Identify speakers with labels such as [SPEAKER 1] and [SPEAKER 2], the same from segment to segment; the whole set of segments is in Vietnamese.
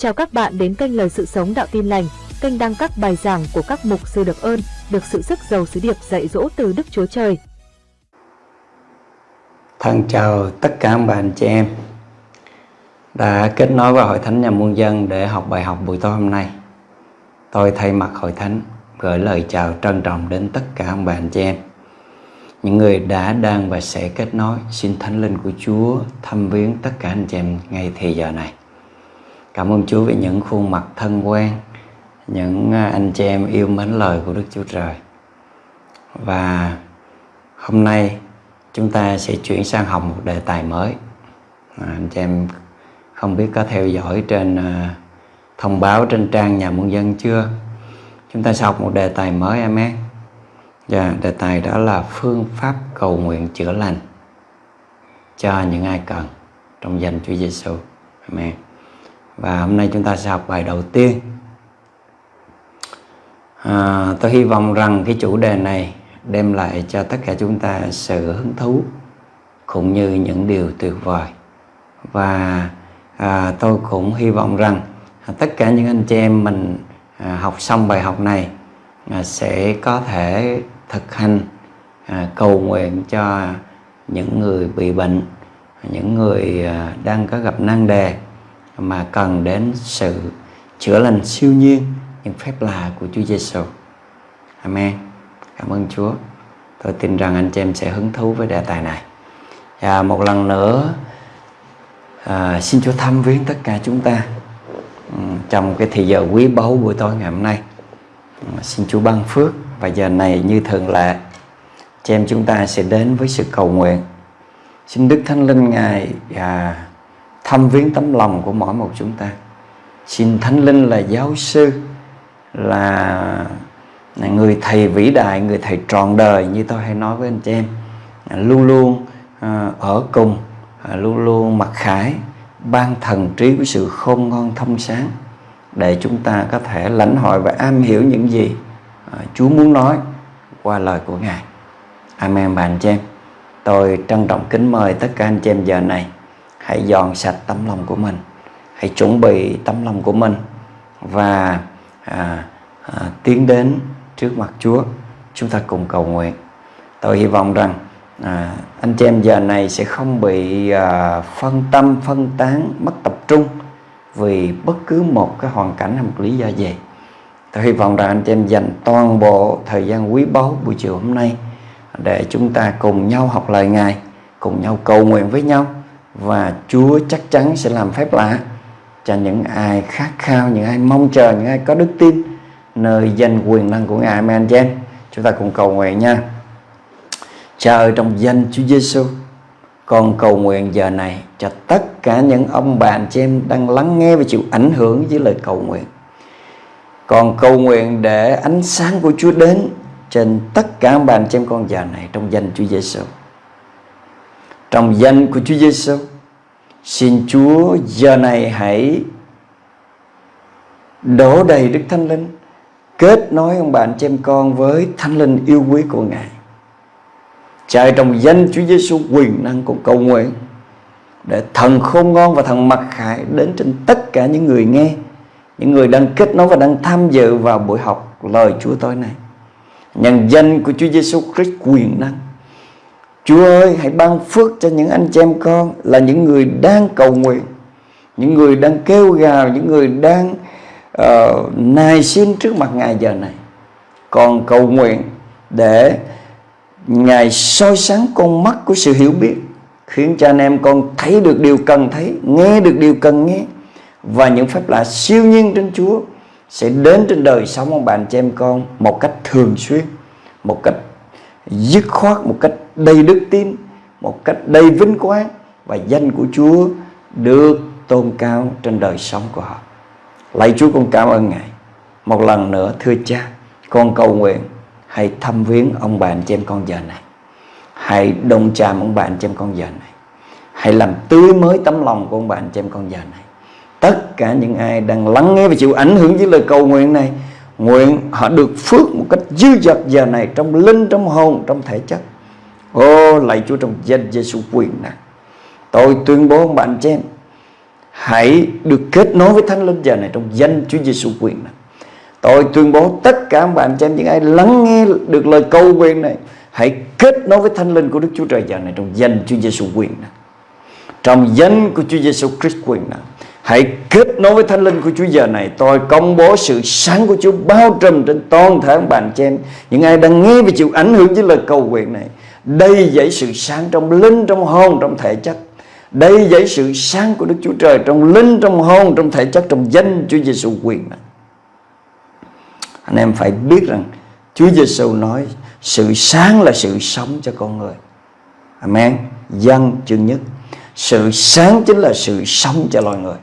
[SPEAKER 1] Chào các bạn đến kênh Lời Sự Sống Đạo Tin Lành, kênh đăng các bài giảng của các mục sư được ơn, được sự sức giàu sứ điệp dạy dỗ từ Đức Chúa Trời.
[SPEAKER 2] Thân chào tất cả các bạn chị em đã kết nối với Hội Thánh Nhà Muôn Dân để học bài học buổi tối hôm nay. Tôi thay mặt Hội Thánh gửi lời chào trân trọng đến tất cả các bạn chị em. Những người đã, đang và sẽ kết nối xin Thánh Linh của Chúa thăm viếng tất cả anh chị em ngay thì giờ này. Cảm ơn Chúa vì những khuôn mặt thân quen, những à, anh chị em yêu mến lời của Đức Chúa Trời. Và hôm nay chúng ta sẽ chuyển sang học một đề tài mới. À, anh chị em không biết có theo dõi trên à, thông báo trên trang nhà muôn dân chưa? Chúng ta sẽ học một đề tài mới em em. Dạ, đề tài đó là phương pháp cầu nguyện chữa lành cho những ai cần trong danh Chúa Giêsu. Amen. Và hôm nay chúng ta sẽ học bài đầu tiên. À, tôi hy vọng rằng cái chủ đề này đem lại cho tất cả chúng ta sự hứng thú cũng như những điều tuyệt vời. Và à, tôi cũng hy vọng rằng tất cả những anh chị em mình à, học xong bài học này à, sẽ có thể thực hành à, cầu nguyện cho những người bị bệnh, những người à, đang có gặp nan đề mà cần đến sự chữa lành siêu nhiên những phép lạ của Chúa Giêsu. Amen. Cảm ơn Chúa. Tôi tin rằng anh chị em sẽ hứng thú với đề tài này. Và một lần nữa à, xin Chúa thăm viếng tất cả chúng ta ừ, trong cái thời giờ quý báu buổi tối ngày hôm nay. Ừ, xin Chúa ban phước và giờ này như thường lệ chị em chúng ta sẽ đến với sự cầu nguyện. Xin Đức Thánh Linh Ngài à, thăm viếng tấm lòng của mỗi một chúng ta xin thánh linh là giáo sư, là người thầy vĩ đại, người thầy trọn đời như tôi hay nói với anh chị em luôn luôn à, ở cùng à, luôn luôn mặc khải, ban thần trí của sự khôn ngon thông sáng để chúng ta có thể lãnh hội và am hiểu những gì à, Chúa muốn nói qua lời của Ngài. Amen bạn chị em. Tôi trân trọng kính mời tất cả anh chị em giờ này hãy dọn sạch tấm lòng của mình. Hãy chuẩn bị tấm lòng của mình và à, à, tiến đến trước mặt Chúa. Chúng ta cùng cầu nguyện. Tôi hy vọng rằng à, anh chị em giờ này sẽ không bị à, phân tâm phân tán mất tập trung vì bất cứ một cái hoàn cảnh hay một lý do gì. Tôi hy vọng rằng anh chị em dành toàn bộ thời gian quý báu buổi chiều hôm nay để chúng ta cùng nhau học lời Ngài cùng nhau cầu nguyện với nhau và Chúa chắc chắn sẽ làm phép lạ cho những ai khát khao, những ai mong chờ, những ai có đức tin nơi danh quyền năng của Ngài. Amen chị em. Chúng ta cùng cầu nguyện nha. Cha ơi trong danh Chúa Giêsu, con cầu nguyện giờ này cho tất cả những ông bạn chị em đang lắng nghe và chịu ảnh hưởng với lời cầu nguyện. Còn cầu nguyện để ánh sáng của Chúa đến trên tất cả ông bạn chị em con giờ này trong danh Chúa Giêsu. Trong danh của Chúa Giêsu, xin Chúa giờ này hãy đổ đầy Đức Thánh Linh, kết nối ông bạn chị em con với Thánh Linh yêu quý của Ngài. Chạy trong danh Chúa Giêsu quyền năng của cầu nguyện để thần khôn ngon và thần mặc khải đến trên tất cả những người nghe, những người đang kết nối và đang tham dự vào buổi học lời Chúa tối nay. Nhân danh của Chúa Giêsu Christ quyền năng Chúa ơi hãy ban phước cho những anh chị em con là những người đang cầu nguyện những người đang kêu gào những người đang uh, nài xin trước mặt Ngài giờ này. Còn cầu nguyện để Ngài soi sáng con mắt của sự hiểu biết khiến cho anh em con thấy được điều cần thấy nghe được điều cần nghe. Và những phép lạ siêu nhiên trên Chúa sẽ đến trên đời sống ông bạn chị em con một cách thường xuyên một cách dứt khoát một cách đầy đức tin một cách đầy vinh quang và danh của Chúa được tôn cao trên đời sống của họ. Lạy Chúa con cảm ơn Ngài. Một lần nữa thưa cha, con cầu nguyện hãy thăm viếng ông bạn chị em con giờ này. Hãy đồng chạm ông bạn chị em con giờ này. Hãy làm tươi mới tấm lòng của ông bạn chị em con giờ này. Tất cả những ai đang lắng nghe và chịu ảnh hưởng với lời cầu nguyện này Nguyện họ được phước một cách dư dật giờ này Trong linh, trong hồn, trong thể chất Ô lạy Chúa trong danh Giêsu quyền năng Tôi tuyên bố ông bạn chị em, Hãy được kết nối với Thánh Linh giờ này trong danh Chúa Giêsu quyền năng. Tôi tuyên bố tất cả bạn chị em, những ai lắng nghe được lời cầu nguyện này, hãy kết nối với Thánh Linh của Đức Chúa Trời giờ này trong danh Chúa Giêsu quyền năng. Trong danh của Chúa Giêsu Christ quyền năng. Hãy kết nối với Thánh Linh của Chúa giờ này Tôi công bố sự sáng của Chúa bao trùm trên toàn thể bạn chị em, Những ai đang nghe và chịu ảnh hưởng với lời cầu nguyện này đây dãy sự sáng trong linh, trong hồn, trong thể chất. Đây dãy sự sáng của Đức Chúa Trời Trong linh, trong hồn, trong thể chất Trong danh Chúa Giêsu quyền này Anh em phải biết rằng Chúa Giêsu nói Sự sáng là sự sống cho con người. Amen. Dân chương nhất. Sự sáng chính là sự sống cho loài người.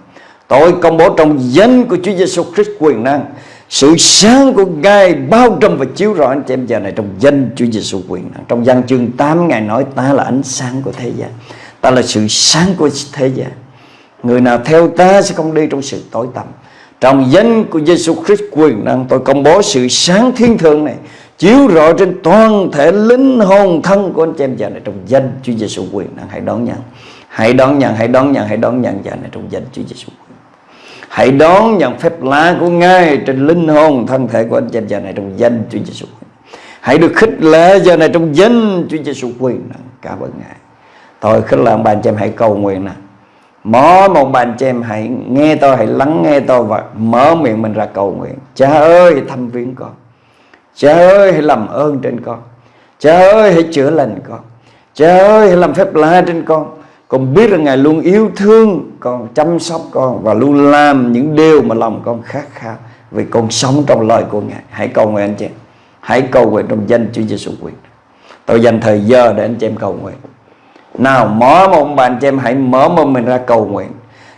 [SPEAKER 2] Tôi công bố trong danh của Chúa Giêsu Christ quyền năng sự sáng của Ngài bao trùm và chiếu rọi anh chị em giờ này trong danh Chúa Giêsu quyền. Năng. Trong văn chương 8 Ngài nói ta là ánh sáng của thế gian. Ta là sự sáng của thế gian. Người nào theo ta sẽ không đi trong sự tối tăm. Trong danh của Giêsu Christ quyền năng Tôi công bố sự sáng thiên thượng này Chiếu rọi trên toàn thể linh hồn thân của anh chị em giờ này Trong danh Chúa Giêsu quyền năng. Hãy đón nhận. Hãy đón nhận, hãy đón nhận, hãy đón nhận giờ này trong danh Chúa Giêsu Hãy đón nhận phép lạ của Ngài trên linh hồn thân thể của anh chị giờ này trong danh Chúa Giêsu. Hãy được khích lệ giờ này trong danh Chúa Giêsu quyền năng. Cảm ơn Ngài. Tôi khích lệ bạn chị em hãy cầu nguyện nè Mỗi một bạn chị em hãy nghe tôi, Hãy lắng nghe tôi và mở miệng mình ra cầu nguyện Cha ơi thăm viếng con Cha ơi, hãy làm ơn trên con Cha ơi, hãy chữa lành con Cha ơi, hãy làm phép lạ trên con con biết rằng Ngài luôn yêu thương con, Chăm sóc con Và luôn làm những điều mà lòng con khát khao Vì con sống trong lời của Ngài. Hãy cầu nguyện anh chị em. Hãy cầu nguyện trong danh Chúa Giêsu quyền. Tôi dành thời giờ để anh chị em cầu nguyện. Nào, mở một bạn chị em, hãy mở mồm mình ra cầu nguyện.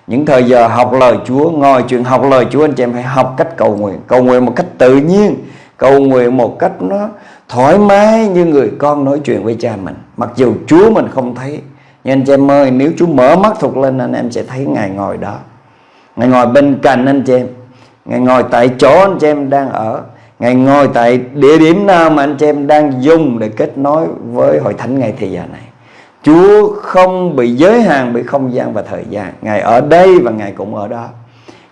[SPEAKER 2] Những thời giờ học lời Chúa, Ngồi chuyện học lời Chúa, anh chị em hãy học cách cầu nguyện. Cầu nguyện một cách tự nhiên, Cầu nguyện một cách nó thoải mái như người con nói chuyện với cha mình. Mặc dù Chúa mình không thấy nhưng anh chị em ơi, nếu chú mở mắt thuộc lên, anh em sẽ thấy Ngài ngồi đó. Ngài ngồi bên cạnh anh chị em. Ngài ngồi tại chỗ anh chị em đang ở. Ngài ngồi tại địa điểm nào mà anh chị em đang dùng để kết nối với hội thánh ngày thì giờ này. Chúa không bị giới hạn bởi không gian và thời gian. Ngài ở đây và Ngài cũng ở đó.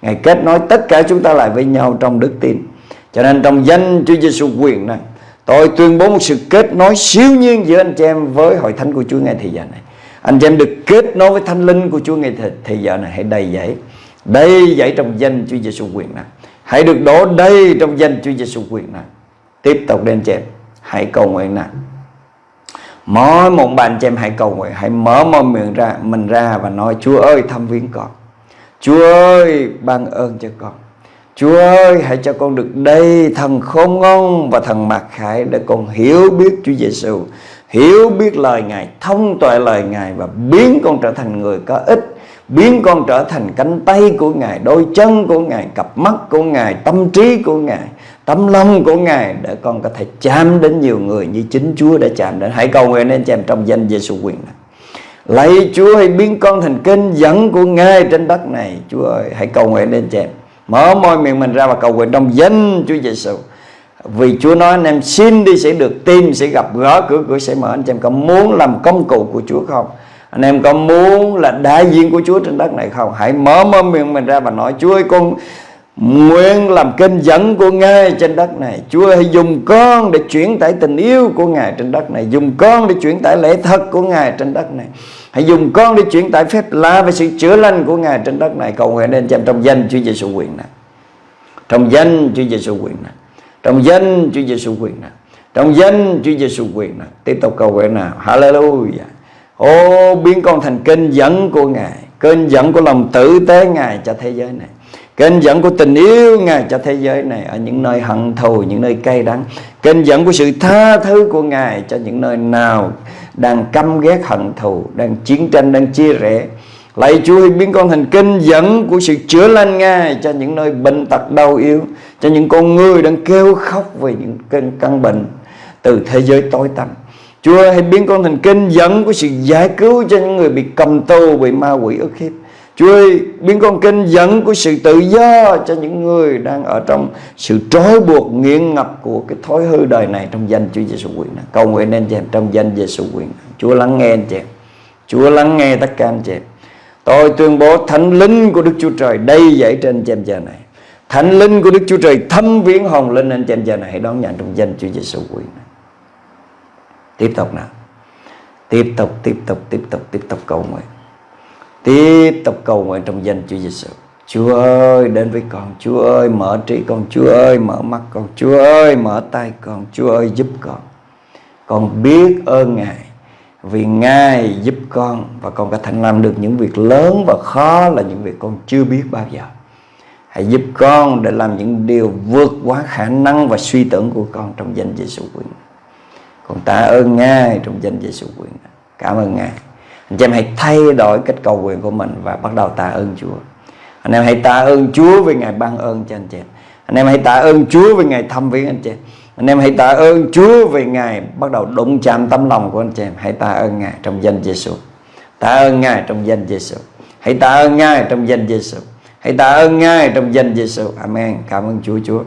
[SPEAKER 2] Ngài kết nối tất cả chúng ta lại với nhau trong đức tin. Cho nên trong danh Chúa Giêsu quyền này, Tôi tuyên bố một sự kết nối siêu nhiên giữa anh chị em với hội thánh của Chúa ngay thời gian này. Anh chị em được kết nối với thánh linh của Chúa ngày thời giờ này, Hãy đầy dẫy Đầy dẫy trong danh Chúa Giêsu quyền năng Hãy được đổ đầy trong danh Chúa Giêsu quyền năng Tiếp tục đến anh chị em, Hãy cầu nguyện nào Mỗi một bạn chị em hãy cầu nguyện, Hãy mở môi miệng ra, mình ra và nói, Chúa ơi, thăm viếng con. Chúa ơi, ban ơn cho con. Chúa ơi, hãy cho con được đây Thần khôn ngoan và thần mặc khải Để con hiểu biết Chúa Giêsu Hiểu biết lời Ngài Thông tuệ lời Ngài Và biến con trở thành người có ích Biến con trở thành cánh tay của Ngài Đôi chân của Ngài Cặp mắt của Ngài Tâm trí của Ngài tấm lòng của Ngài để con có thể chạm đến nhiều người như chính Chúa đã chạm đến. Hãy cầu nguyện nên chạm trong danh Giêsu quyền này. Lạy Chúa hãy biến con thành kênh dẫn của Ngài trên đất này. Chúa ơi, hãy cầu nguyện nên chạm. Mở môi miệng mình ra và cầu nguyện trong danh Chúa Giêsu. Vì Chúa nói anh em xin đi sẽ được, tìm sẽ gặp gỡ cửa cửa sẽ mở. Anh em có muốn làm công cụ của Chúa không? Anh em có muốn là đại diện của Chúa trên đất này không? Hãy mở môi miệng mình ra và nói, Chúa ơi, con Nguyện làm kênh dẫn của Ngài trên đất này. Chúa hãy dùng con để chuyển tải tình yêu của Ngài trên đất này. Dùng con để chuyển tải lễ thật của Ngài trên đất này. Hãy dùng con để chuyển tải phép lạ và sự chữa lành của Ngài trên đất này. Cầu nguyện đến trong danh Chúa Giêsu quyền này. Trong danh Chúa Giêsu quyền này. Trong danh Chúa Giêsu quyền nào Trong danh Chúa Giêsu quyền nào Tiếp tục cầu nguyện nào Hallelujah. Ô biến con thành kênh dẫn của Ngài Kênh dẫn của lòng tử tế Ngài cho thế giới này Kênh dẫn của tình yêu Ngài cho thế giới này Ở những nơi hận thù, những nơi cay đắng. Kênh dẫn của sự tha thứ của Ngài Cho những nơi nào đang căm ghét hận thù Đang chiến tranh, đang chia rẽ. Lạy Chúa hãy biến con thành kênh dẫn của sự chữa lành Ngài Cho những nơi bệnh tật đau yếu. Cho những con người đang kêu khóc về những cơn căn bệnh Từ thế giới tối tăm Chúa hãy biến con thành kênh dẫn của sự giải cứu Cho những người bị cầm tù, bị ma quỷ ức hiếp Chúa ơi biến con kênh dẫn của sự tự do cho những người đang ở trong sự trói buộc nghiện ngập của cái thói hư đời này trong danh Chúa Giêsu quyền năng. Cầu nguyện anh chị em trong danh Giêsu quyền năng. Chúa lắng nghe anh chị em. Chúa lắng nghe tất cả anh chị em. Tôi tuyên bố thánh linh của Đức Chúa Trời đây dậy trên trên giờ này Thánh linh của Đức Chúa Trời thâm viếng hồn linh anh trên giờ này. Hãy đón nhận trong danh Chúa Giêsu quyền Tiếp tục nào. Tiếp tục, tiếp tục, tiếp tục, tiếp tục cầu nguyện. Tiếp tục cầu nguyện trong danh Chúa Giêsu Chúa ơi đến với con. Chúa ơi mở trí con. Chúa ơi mở mắt con. Chúa ơi mở tay con. Chúa ơi giúp con. Con biết ơn Ngài Vì Ngài giúp con Và con có thể làm được những việc lớn và khó Là những việc con chưa biết bao giờ. Hãy giúp con để làm những điều vượt quá khả năng và suy tưởng của con trong danh Giêsu quyền. Con tạ ơn Ngài trong danh Giêsu quyền. Cảm ơn Ngài. Anh em hãy thay đổi cách cầu nguyện của mình và bắt đầu tạ ơn Chúa. Anh em hãy tạ ơn Chúa vì Ngài ban ơn cho anh chị em. Anh em hãy tạ ơn Chúa vì Ngài thăm viếng anh chị em. Anh em hãy tạ ơn Chúa vì Ngài bắt đầu đụng chạm tấm lòng của anh chị em. Hãy tạ ơn Ngài trong danh Giêsu. Tạ ơn Ngài trong danh Giêsu. Hãy tạ ơn Ngài trong danh Giêsu. Hãy tạ ơn Ngài trong danh Giêsu. Amen. Cảm ơn Chúa Chúa.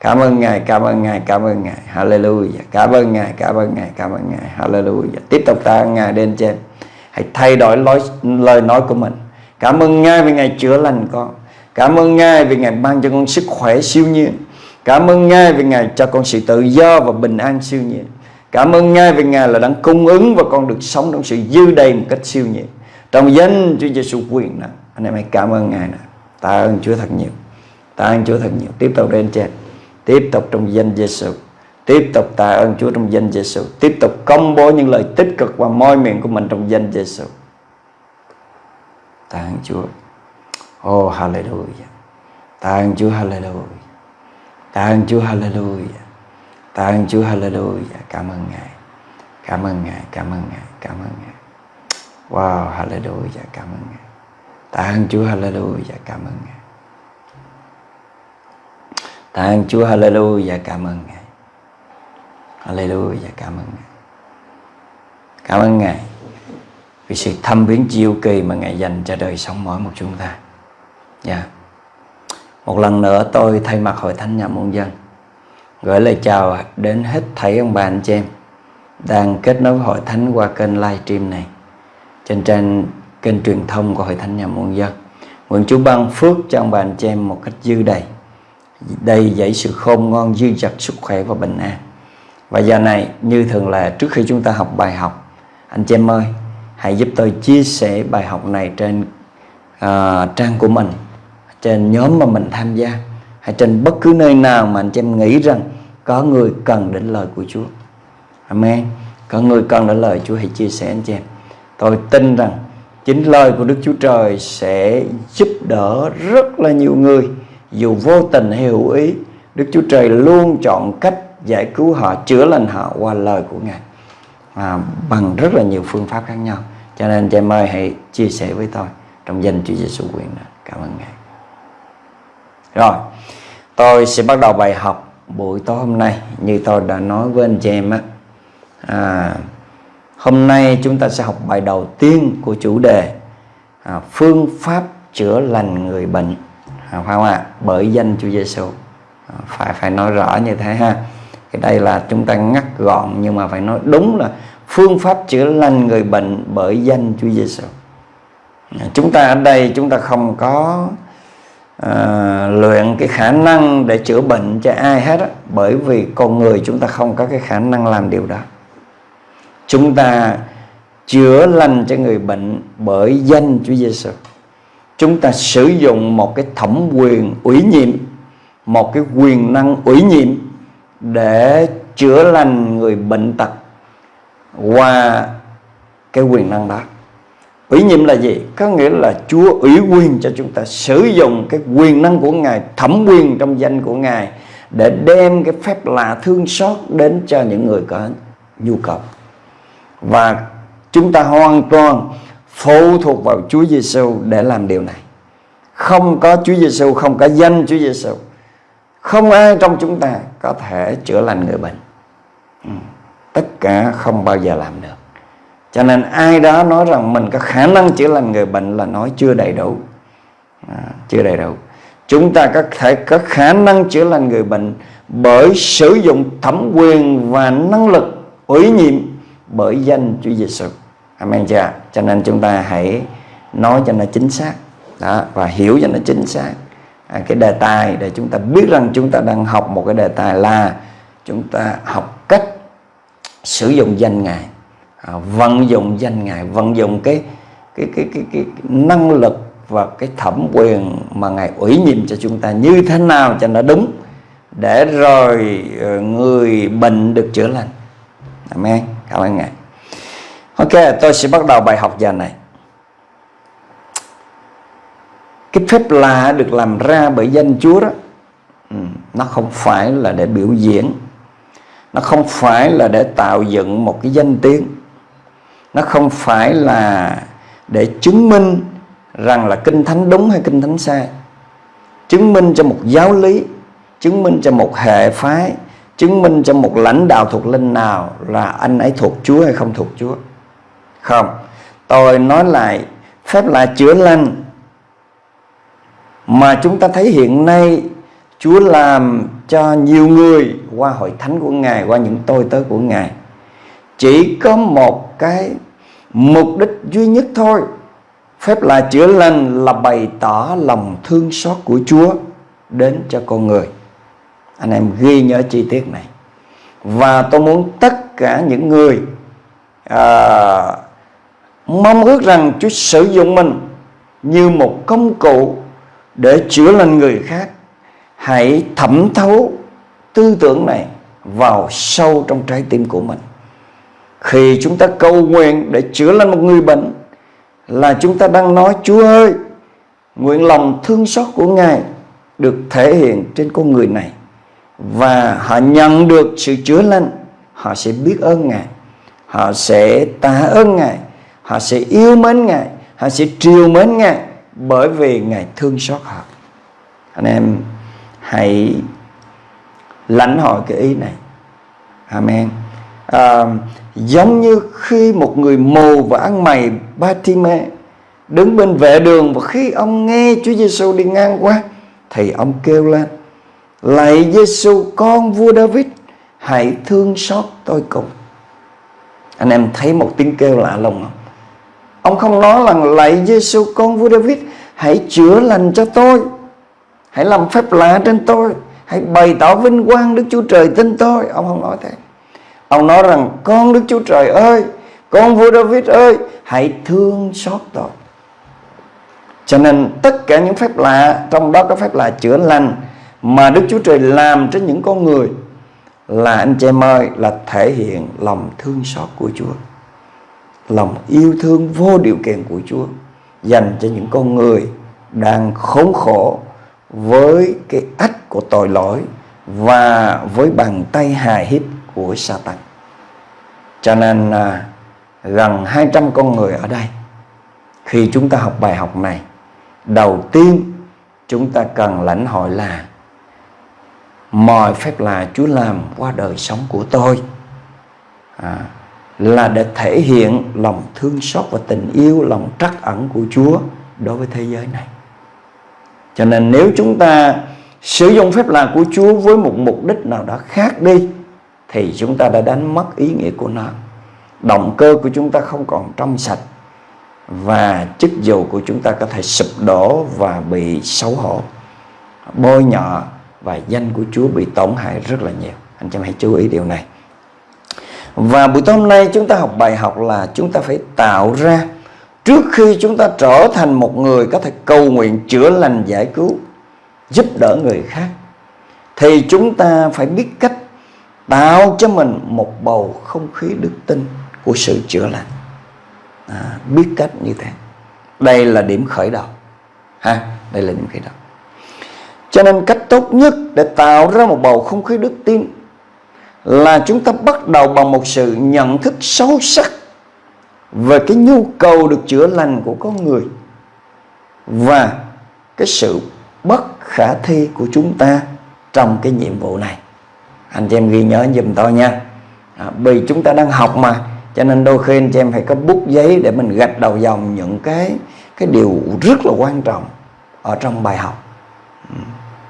[SPEAKER 2] Cảm ơn Ngài, cảm ơn Ngài, cảm ơn Ngài. Hallelujah. Cảm ơn Ngài, cảm ơn Ngài, cảm ơn Ngài. Hallelujah. Tiếp tục tạ ơn Ngài đến trên. Hãy thay đổi lối, lời nói của mình. Cảm ơn Ngài vì Ngài chữa lành con. Cảm ơn Ngài vì Ngài ban cho con sức khỏe siêu nhiên. Cảm ơn Ngài vì Ngài cho con sự tự do và bình an siêu nhiên. Cảm ơn Ngài vì Ngài là đang cung ứng và con được sống trong sự dư đầy một cách siêu nhiên. Trong danh Chúa Giêsu quyền năng Anh em hãy cảm ơn Ngài nè. Tạ ơn Chúa thật nhiều. Tạ ơn Chúa thật nhiều. Tiếp tục lên trên. Tiếp tục trong danh Giêsu. Tiếp tục tạ ơn Chúa trong danh Giêsu. Tiếp tục công bố những lời tích cực và môi miệng của mình trong danh Giêsu. Tạ ơn Chúa. Oh hallelujah. Tạ ơn Chúa hallelujah. Tạ ơn Chúa hallelujah. Tạ ơn Chúa hallelujah. Cảm ơn Ngài. Cảm ơn Ngài, cảm ơn Ngài, cảm ơn Ngài. Wow, hallelujah, cảm ơn Ngài. Tạ ơn Chúa hallelujah, cảm ơn Ngài. Tạ ơn Chúa hallelujah, cảm ơn Ngài. Hallelujah, cảm ơn Ngài. Cảm ơn Ngài vì sự thăm viếng chiêu kỳ mà Ngài dành cho đời sống mỗi một chúng ta. Dạ. Yeah. Một lần nữa tôi thay mặt Hội Thánh Nhà Môn Dân gửi lời chào đến hết thảy ông bà anh chị em đang kết nối với Hội Thánh qua kênh livestream này trên trang kênh truyền thông của Hội Thánh Nhà muôn Dân. Nguyện Chúa ban phước cho ông bà anh chị em một cách dư đầy. Đầy dẫy sự khôn ngon dư dật sức khỏe và bình an. Và giờ này như thường là trước khi chúng ta học bài học anh chị em ơi hãy giúp tôi chia sẻ bài học này trên uh, trang của mình trên nhóm mà mình tham gia hay trên bất cứ nơi nào mà anh chị em nghĩ rằng có người cần đến lời của Chúa. Amen. Có người cần đến lời Chúa hãy chia sẻ anh chị em. Tôi tin rằng chính lời của Đức Chúa Trời sẽ giúp đỡ rất là nhiều người. Dù vô tình hay hữu ý Đức Chúa Trời luôn chọn cách giải cứu họ chữa lành họ qua lời của Ngài. À, bằng rất là nhiều phương pháp khác nhau. Cho nên chị ơi hãy chia sẻ với tôi trong danh Chúa Giêsu quyền cảm ơn Ngài. Rồi tôi sẽ bắt đầu bài học buổi tối hôm nay. Như tôi đã nói với anh chị em á à, hôm nay chúng ta sẽ học bài đầu tiên của chủ đề à, phương pháp chữa lành người bệnh. À, phải không ạ? Bởi danh Chúa Giêsu à, phải phải nói rõ như thế ha. Thì đây là chúng ta ngắt gọn nhưng mà phải nói đúng là phương pháp chữa lành người bệnh bởi danh Chúa Giêsu à, chúng ta ở đây chúng ta không có à, luyện cái khả năng để chữa bệnh cho ai hết á, bởi vì con người chúng ta không có cái khả năng làm điều đó chúng ta chữa lành cho người bệnh bởi danh Chúa Giêsu chúng ta sử dụng một cái thẩm quyền ủy nhiệm, một cái quyền năng ủy nhiệm để chữa lành người bệnh tật qua cái quyền năng đó. Ủy nhiệm là gì? Có nghĩa là chúa ủy quyền cho chúng ta sử dụng cái quyền năng của ngài, thẩm quyền trong danh của ngài để đem cái phép lạ thương xót đến cho những người có nhu cầu và chúng ta hoàn toàn phụ thuộc vào Chúa Giêsu để làm điều này. Không có Chúa Giêsu, không có danh Chúa Giêsu, không ai trong chúng ta có thể chữa lành người bệnh. Ừ. Tất cả không bao giờ làm được. Cho nên ai đó nói rằng mình có khả năng chữa lành người bệnh là nói chưa đầy đủ. À, chưa đầy đủ. Chúng ta có thể có khả năng chữa lành người bệnh bởi sử dụng thẩm quyền và năng lực ủy nhiệm bởi danh Chúa Giêsu. Amen chưa? Cho nên chúng ta hãy nói cho nó chính xác. Đó và hiểu cho nó chính xác. À, cái đề tài để chúng ta biết rằng chúng ta đang học một cái đề tài là chúng ta học cách sử dụng danh ngài. À, vận dụng danh ngài vận dụng cái cái cái cái, cái, cái năng lực và cái thẩm quyền mà ngài ủy nhiệm cho chúng ta như thế nào cho nó đúng để rồi ờ, người bệnh được chữa lành. Amen cảm ơn ngài. Ok, tôi sẽ bắt đầu bài học giờ này. Cái phép lạ được làm ra bởi danh Chúa đó ừ, nó không phải là để biểu diễn. Nó không phải là để tạo dựng một cái danh tiếng. Nó không phải là để chứng minh rằng là kinh thánh đúng hay kinh thánh sai. Chứng minh cho một giáo lý, chứng minh cho một hệ phái chứng minh cho một lãnh đạo thuộc linh nào là anh ấy thuộc Chúa hay không thuộc Chúa không tôi nói lại phép lạ chữa lành mà chúng ta thấy hiện nay Chúa làm cho nhiều người qua hội thánh của Ngài, qua những tôi tớ của Ngài chỉ có một cái mục đích duy nhất thôi. Phép là chữa lành là bày tỏ lòng thương xót của Chúa đến cho con người. Anh em ghi nhớ chi tiết này. Và tôi muốn tất cả những người à, mong ước rằng Chúa sử dụng mình như một công cụ để chữa lành người khác hãy thẩm thấu tư tưởng này vào sâu trong trái tim của mình khi chúng ta cầu nguyện để chữa lành một người bệnh là chúng ta đang nói Chúa ơi nguyện lòng thương xót của Ngài được thể hiện trên con người này và họ nhận được sự chữa lành. Họ sẽ biết ơn Ngài. Họ sẽ tạ ơn Ngài. Họ sẽ yêu mến Ngài. Họ sẽ triều mến Ngài bởi vì Ngài thương xót họ. Anh em hãy lãnh hội cái ý này. Amen. À, giống như khi một người mù và ăn mày Batime đứng bên vệ đường và khi ông nghe Chúa Giêsu đi ngang qua thì ông kêu lên lạy Giêsu con vua David hãy thương xót tôi cùng. Anh em thấy một tiếng kêu lạ lùng không? Ông không nói là lạy Giêsu con vua David hãy chữa lành cho tôi. Hãy làm phép lạ trên tôi. Hãy bày tỏ vinh quang Đức Chúa Trời tin tôi. Ông không nói thế. Ông nói rằng, con Đức Chúa Trời ơi, con vua David ơi, hãy thương xót tôi. Cho nên tất cả những phép lạ, trong đó có phép lạ chữa lành mà Đức Chúa Trời làm trên những con người là anh chị em ơi là thể hiện lòng thương xót của Chúa lòng yêu thương vô điều kiện của Chúa dành cho những con người đang khốn khổ với cái ách của tội lỗi và với bàn tay hài hít của Satan. Cho nên à, gần 200 con người ở đây khi chúng ta học bài học này, đầu tiên chúng ta cần lãnh hội là mọi phép lạ Chúa làm qua đời sống của tôi à, là để thể hiện lòng thương xót và tình yêu, lòng trắc ẩn của Chúa đối với thế giới này. Cho nên nếu chúng ta sử dụng phép lạ của Chúa với một mục đích nào đó khác đi thì chúng ta đã đánh mất ý nghĩa của nó. Động cơ của chúng ta không còn trong sạch và chức vụ của chúng ta có thể sụp đổ và bị xấu hổ, bôi nhọ và danh của Chúa bị tổn hại rất là nhiều. Anh chị hãy chú ý điều này. Và buổi tối hôm nay chúng ta học bài học là chúng ta phải tạo ra Trước khi chúng ta trở thành một người có thể cầu nguyện chữa lành giải cứu Giúp đỡ người khác Thì chúng ta phải biết cách tạo cho mình một bầu không khí đức tin của sự chữa lành à, Biết cách như thế Đây là điểm khởi đầu ha Đây là điểm khởi đầu Cho nên cách tốt nhất để tạo ra một bầu không khí đức tin Là chúng ta bắt đầu bằng một sự nhận thức sâu sắc về cái nhu cầu được chữa lành của con người và cái sự bất khả thi của chúng ta trong cái nhiệm vụ này. Anh chị em ghi nhớ giùm tôi nha. À, vì chúng ta đang học mà cho nên đôi khi anh chị em phải có bút giấy để mình gạch đầu dòng những cái cái điều rất là quan trọng ở trong bài học. Ừ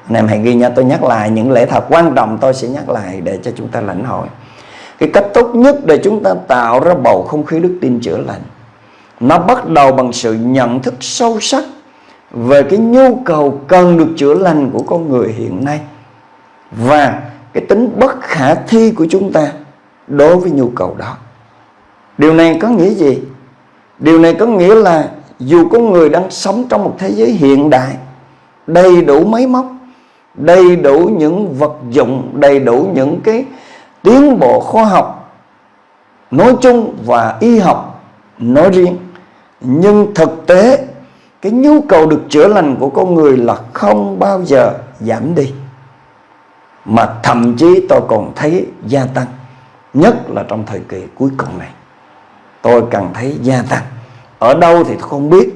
[SPEAKER 2] anh em hãy ghi nhớ tôi nhắc lại những lễ thật quan trọng tôi sẽ nhắc lại để cho chúng ta lãnh hội. Cái cách tốt nhất để chúng ta tạo ra bầu không khí đức tin chữa lành, nó bắt đầu bằng sự nhận thức sâu sắc về cái nhu cầu cần được chữa lành của con người hiện nay và cái tính bất khả thi của chúng ta đối với nhu cầu đó. Điều này có nghĩa gì? Điều này có nghĩa là dù con người đang sống trong một thế giới hiện đại, đầy đủ máy móc đầy đủ những vật dụng, đầy đủ những cái tiến bộ khoa học nói chung và y học nói riêng. Nhưng thực tế, cái nhu cầu được chữa lành của con người là không bao giờ giảm đi, mà thậm chí tôi còn thấy gia tăng, nhất là trong thời kỳ cuối cùng này. Tôi càng thấy gia tăng. Ở đâu thì tôi không biết,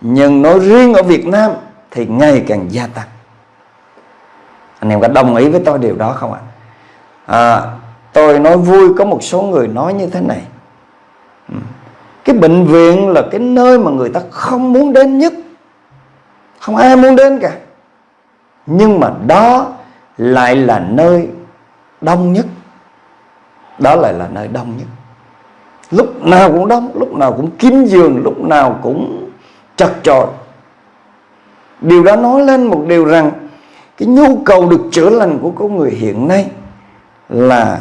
[SPEAKER 2] nhưng nói riêng ở Việt Nam thì ngày càng gia tăng anh em có đồng ý với tôi điều đó không ạ? À, tôi nói vui có một số người nói như thế này. Ừ. Cái bệnh viện là cái nơi mà người ta không muốn đến nhất. Không ai muốn đến cả. Nhưng mà đó lại là nơi đông nhất. Đó lại là nơi đông nhất. Lúc nào cũng đông lúc nào cũng kín giường lúc nào cũng chật chội. Điều đó nói lên một điều rằng cái nhu cầu được chữa lành của con người hiện nay là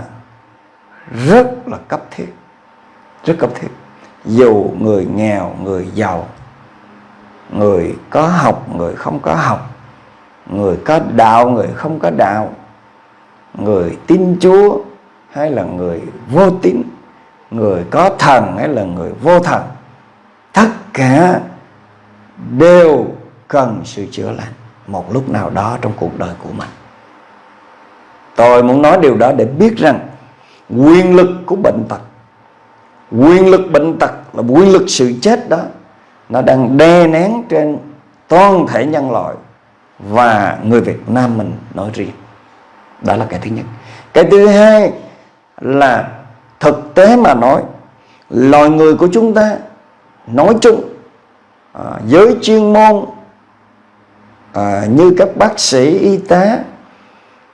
[SPEAKER 2] rất là cấp thiết, rất cấp thiết. Dù người nghèo, người giàu, người có học, người không có học, người có đạo, người không có đạo, người tin chúa hay là người vô tín, người có thần hay là người vô thần, tất cả đều cần sự chữa lành một lúc nào đó trong cuộc đời của mình. Tôi muốn nói điều đó để biết rằng quyền lực của bệnh tật quyền lực bệnh tật là quyền lực sự chết đó nó đang đè nén trên toàn thể nhân loại và người Việt Nam mình nói riêng. Đó là cái thứ nhất. Cái thứ hai là thực tế mà nói loài người của chúng ta nói chung à, giới chuyên môn à, như các bác sĩ y tá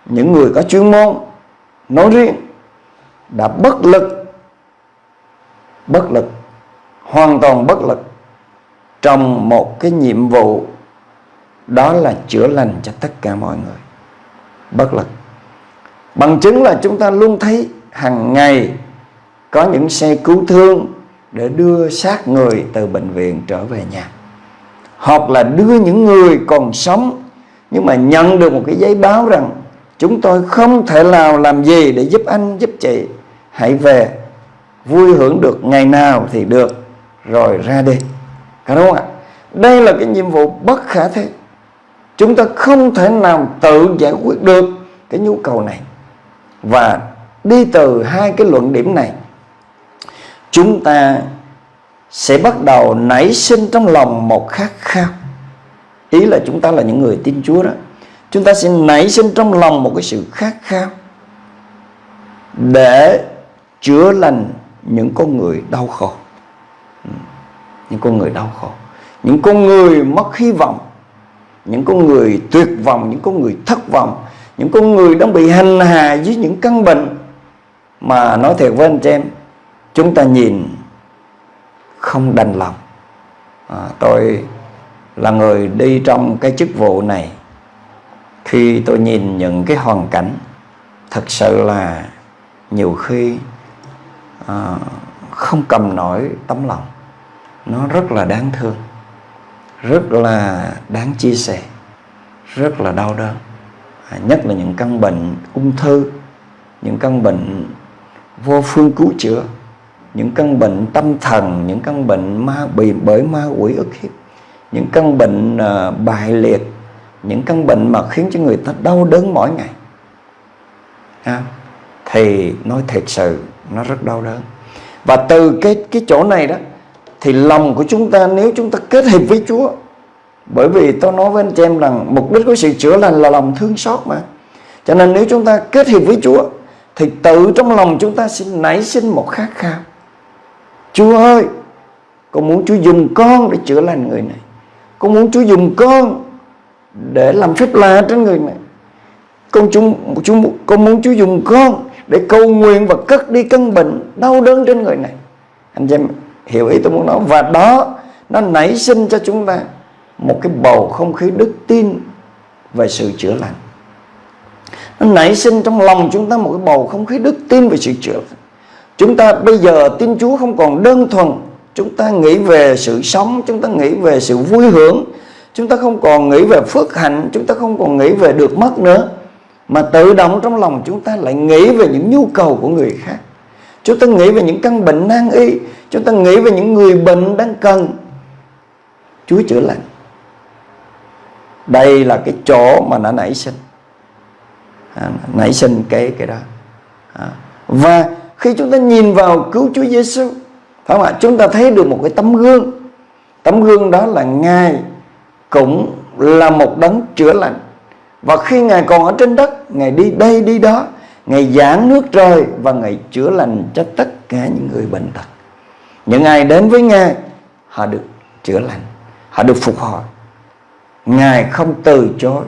[SPEAKER 2] những người có chuyên môn nói riêng đã bất lực bất lực hoàn toàn bất lực trong một cái nhiệm vụ đó là chữa lành cho tất cả mọi người. Bất lực. Bằng chứng là chúng ta luôn thấy hàng ngày có những xe cứu thương để đưa xác người từ bệnh viện trở về nhà hoặc là đưa những người còn sống. Nhưng mà nhận được một cái giấy báo rằng chúng tôi không thể nào làm gì để giúp anh, giúp chị. Hãy về, vui hưởng được ngày nào thì được. Rồi ra đi. Có đúng không ạ? Đây là cái nhiệm vụ bất khả thi. Chúng ta không thể nào tự giải quyết được cái nhu cầu này. Và đi từ hai cái luận điểm này, chúng ta sẽ bắt đầu nảy sinh trong lòng một khát khao. Ý là chúng ta là những người tin Chúa đó. Chúng ta sẽ nảy sinh trong lòng một cái sự khát khao để chữa lành những con người đau khổ. Ừ, những con người đau khổ. Những con người mất hy vọng. Những con người tuyệt vọng, những con người thất vọng. Những con người đang bị hành hạ dưới những căn bệnh. Mà nói thiệt với anh chị em, chúng ta nhìn không đành lòng. À, tôi là người đi trong cái chức vụ này. Khi tôi nhìn những cái hoàn cảnh thật sự là nhiều khi à, không cầm nổi tấm lòng. Nó rất là đáng thương rất là đáng chia sẻ rất là đau đớn. À, nhất là những căn bệnh ung thư những căn bệnh vô phương cứu chữa những căn bệnh tâm thần những căn bệnh ma bị bởi ma quỷ ức hiếp. Những căn bệnh à, uh, bại liệt. Những căn bệnh mà khiến cho người ta đau đớn mỗi ngày. À, thì nói thật sự nó rất đau đớn. Và từ cái cái chỗ này đó thì lòng của chúng ta nếu chúng ta kết hợp với Chúa bởi vì tôi nói với anh chị em rằng mục đích của sự chữa lành là lòng thương xót mà. Cho nên nếu chúng ta kết hợp với Chúa thì tự trong lòng chúng ta sẽ nảy sinh một khát khao. Chúa ơi con muốn Chúa dùng con để chữa lành người này. Con muốn Chúa dùng con để làm phép lạ trên người này. Con chúng, chúng con muốn Chúa dùng con để cầu nguyện và cất đi căn bệnh đau đớn trên người này. Anh em hiểu ý tôi muốn nói. Và đó nó nảy sinh cho chúng ta một cái bầu không khí đức tin về sự chữa lành. Nó nảy sinh trong lòng chúng ta một cái bầu không khí đức tin về sự chữa lành chúng ta bây giờ tin Chúa không còn đơn thuần. Chúng ta nghĩ về sự sống chúng ta nghĩ về sự vui hưởng. Chúng ta không còn nghĩ về phước hạnh chúng ta không còn nghĩ về được mất nữa. Mà tự động trong lòng chúng ta lại nghĩ về những nhu cầu của người khác. Chúng ta nghĩ về những căn bệnh nan y chúng ta nghĩ về những người bệnh đang cần Chúa chữa lành. Đây là cái chỗ mà nó nảy sinh. À, nảy sinh cái cái đó. À. và khi chúng ta nhìn vào cứu Chúa Giêsu phải không ạ? Chúng ta thấy được một cái tấm gương. Tấm gương đó là ngài cũng là một đấng chữa lành. Và khi ngài còn ở trên đất ngài đi đây đi đó ngài giảng nước trời và ngài chữa lành cho tất cả những người bệnh tật. Những ai đến với ngài họ được chữa lành họ được phục hồi. Ngài không từ chối.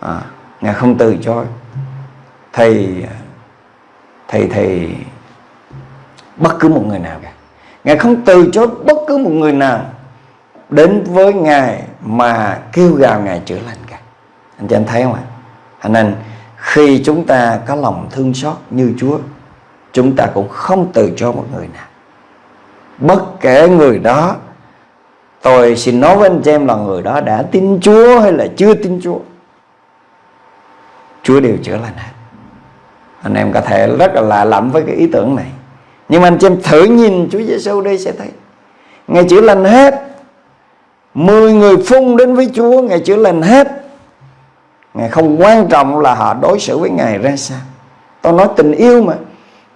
[SPEAKER 2] À, ngài không từ chối. Thì thì thì bất cứ một người nào cả. Ngài không từ chối bất cứ một người nào đến với ngài mà kêu gào ngài chữa lành cả. Anh chị anh thấy không ạ? Anh nên khi chúng ta có lòng thương xót như Chúa, chúng ta cũng không từ cho một người nào. Bất kể người đó, tôi xin nói với anh chị em là người đó đã tin Chúa hay là chưa tin Chúa Chúa đều chữa lành hết anh em có thể rất là lạ lẫm với cái ý tưởng này. Nhưng mà anh chị em thử nhìn Chúa Giêsu đây sẽ thấy. Ngài chữa lành hết. Mười người phun đến với Chúa, Ngài chữa lành hết. Ngài không quan trọng là họ đối xử với Ngài ra sao. Tôi nói tình yêu mà.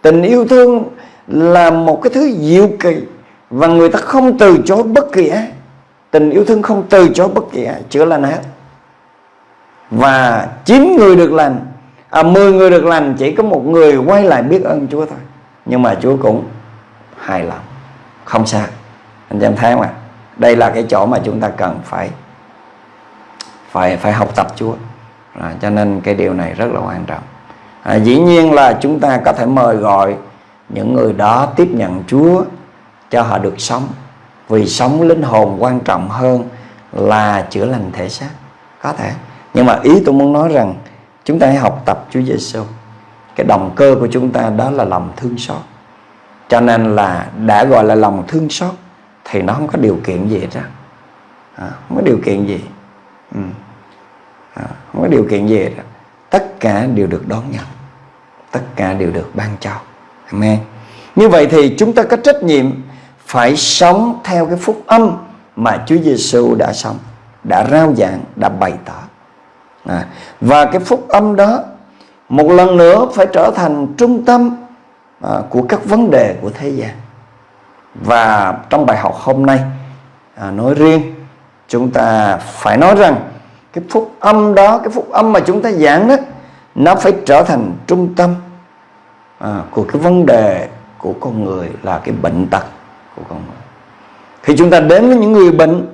[SPEAKER 2] Tình yêu thương là một cái thứ diệu kỳ Và người ta không từ chối bất kỳ ai. Tình yêu thương không từ chối bất kỳ ai. Chữa lành hết. Và chín người được lành à, 10 người được lành Chỉ có một người quay lại biết ơn Chúa thôi. Nhưng mà Chúa cũng hài lòng Không sao. Anh chị em thấy không ạ? Đây là cái chỗ mà chúng ta cần phải Phải phải học tập Chúa. À, Cho nên cái điều này rất là quan trọng. À, Dĩ nhiên là chúng ta có thể mời gọi Những người đó tiếp nhận Chúa Cho họ được sống. Vì sống linh hồn quan trọng hơn Là chữa lành thể xác. Có thể. Nhưng mà ý tôi muốn nói rằng Chúng ta hãy học tập Chúa Giêsu cái động cơ của chúng ta đó là lòng thương xót. Cho nên là đã gọi là lòng thương xót thì nó không có điều kiện gì hết à, không có điều kiện gì. Ừ. à, không có điều kiện gì hết tất cả đều được đón nhận. Tất cả đều được ban cho. Amen. Như vậy thì chúng ta có trách nhiệm phải sống theo cái phúc âm mà Chúa Giêsu đã sống đã rao giảng đã bày tỏ à, và cái phúc âm đó một lần nữa phải trở thành trung tâm à, của các vấn đề của thế gian. Và trong bài học hôm nay à, nói riêng chúng ta phải nói rằng cái phúc âm đó cái phúc âm mà chúng ta giảng đó nó phải trở thành trung tâm à, của cái vấn đề của con người là cái bệnh tật của con người. Khi chúng ta đến với những người bệnh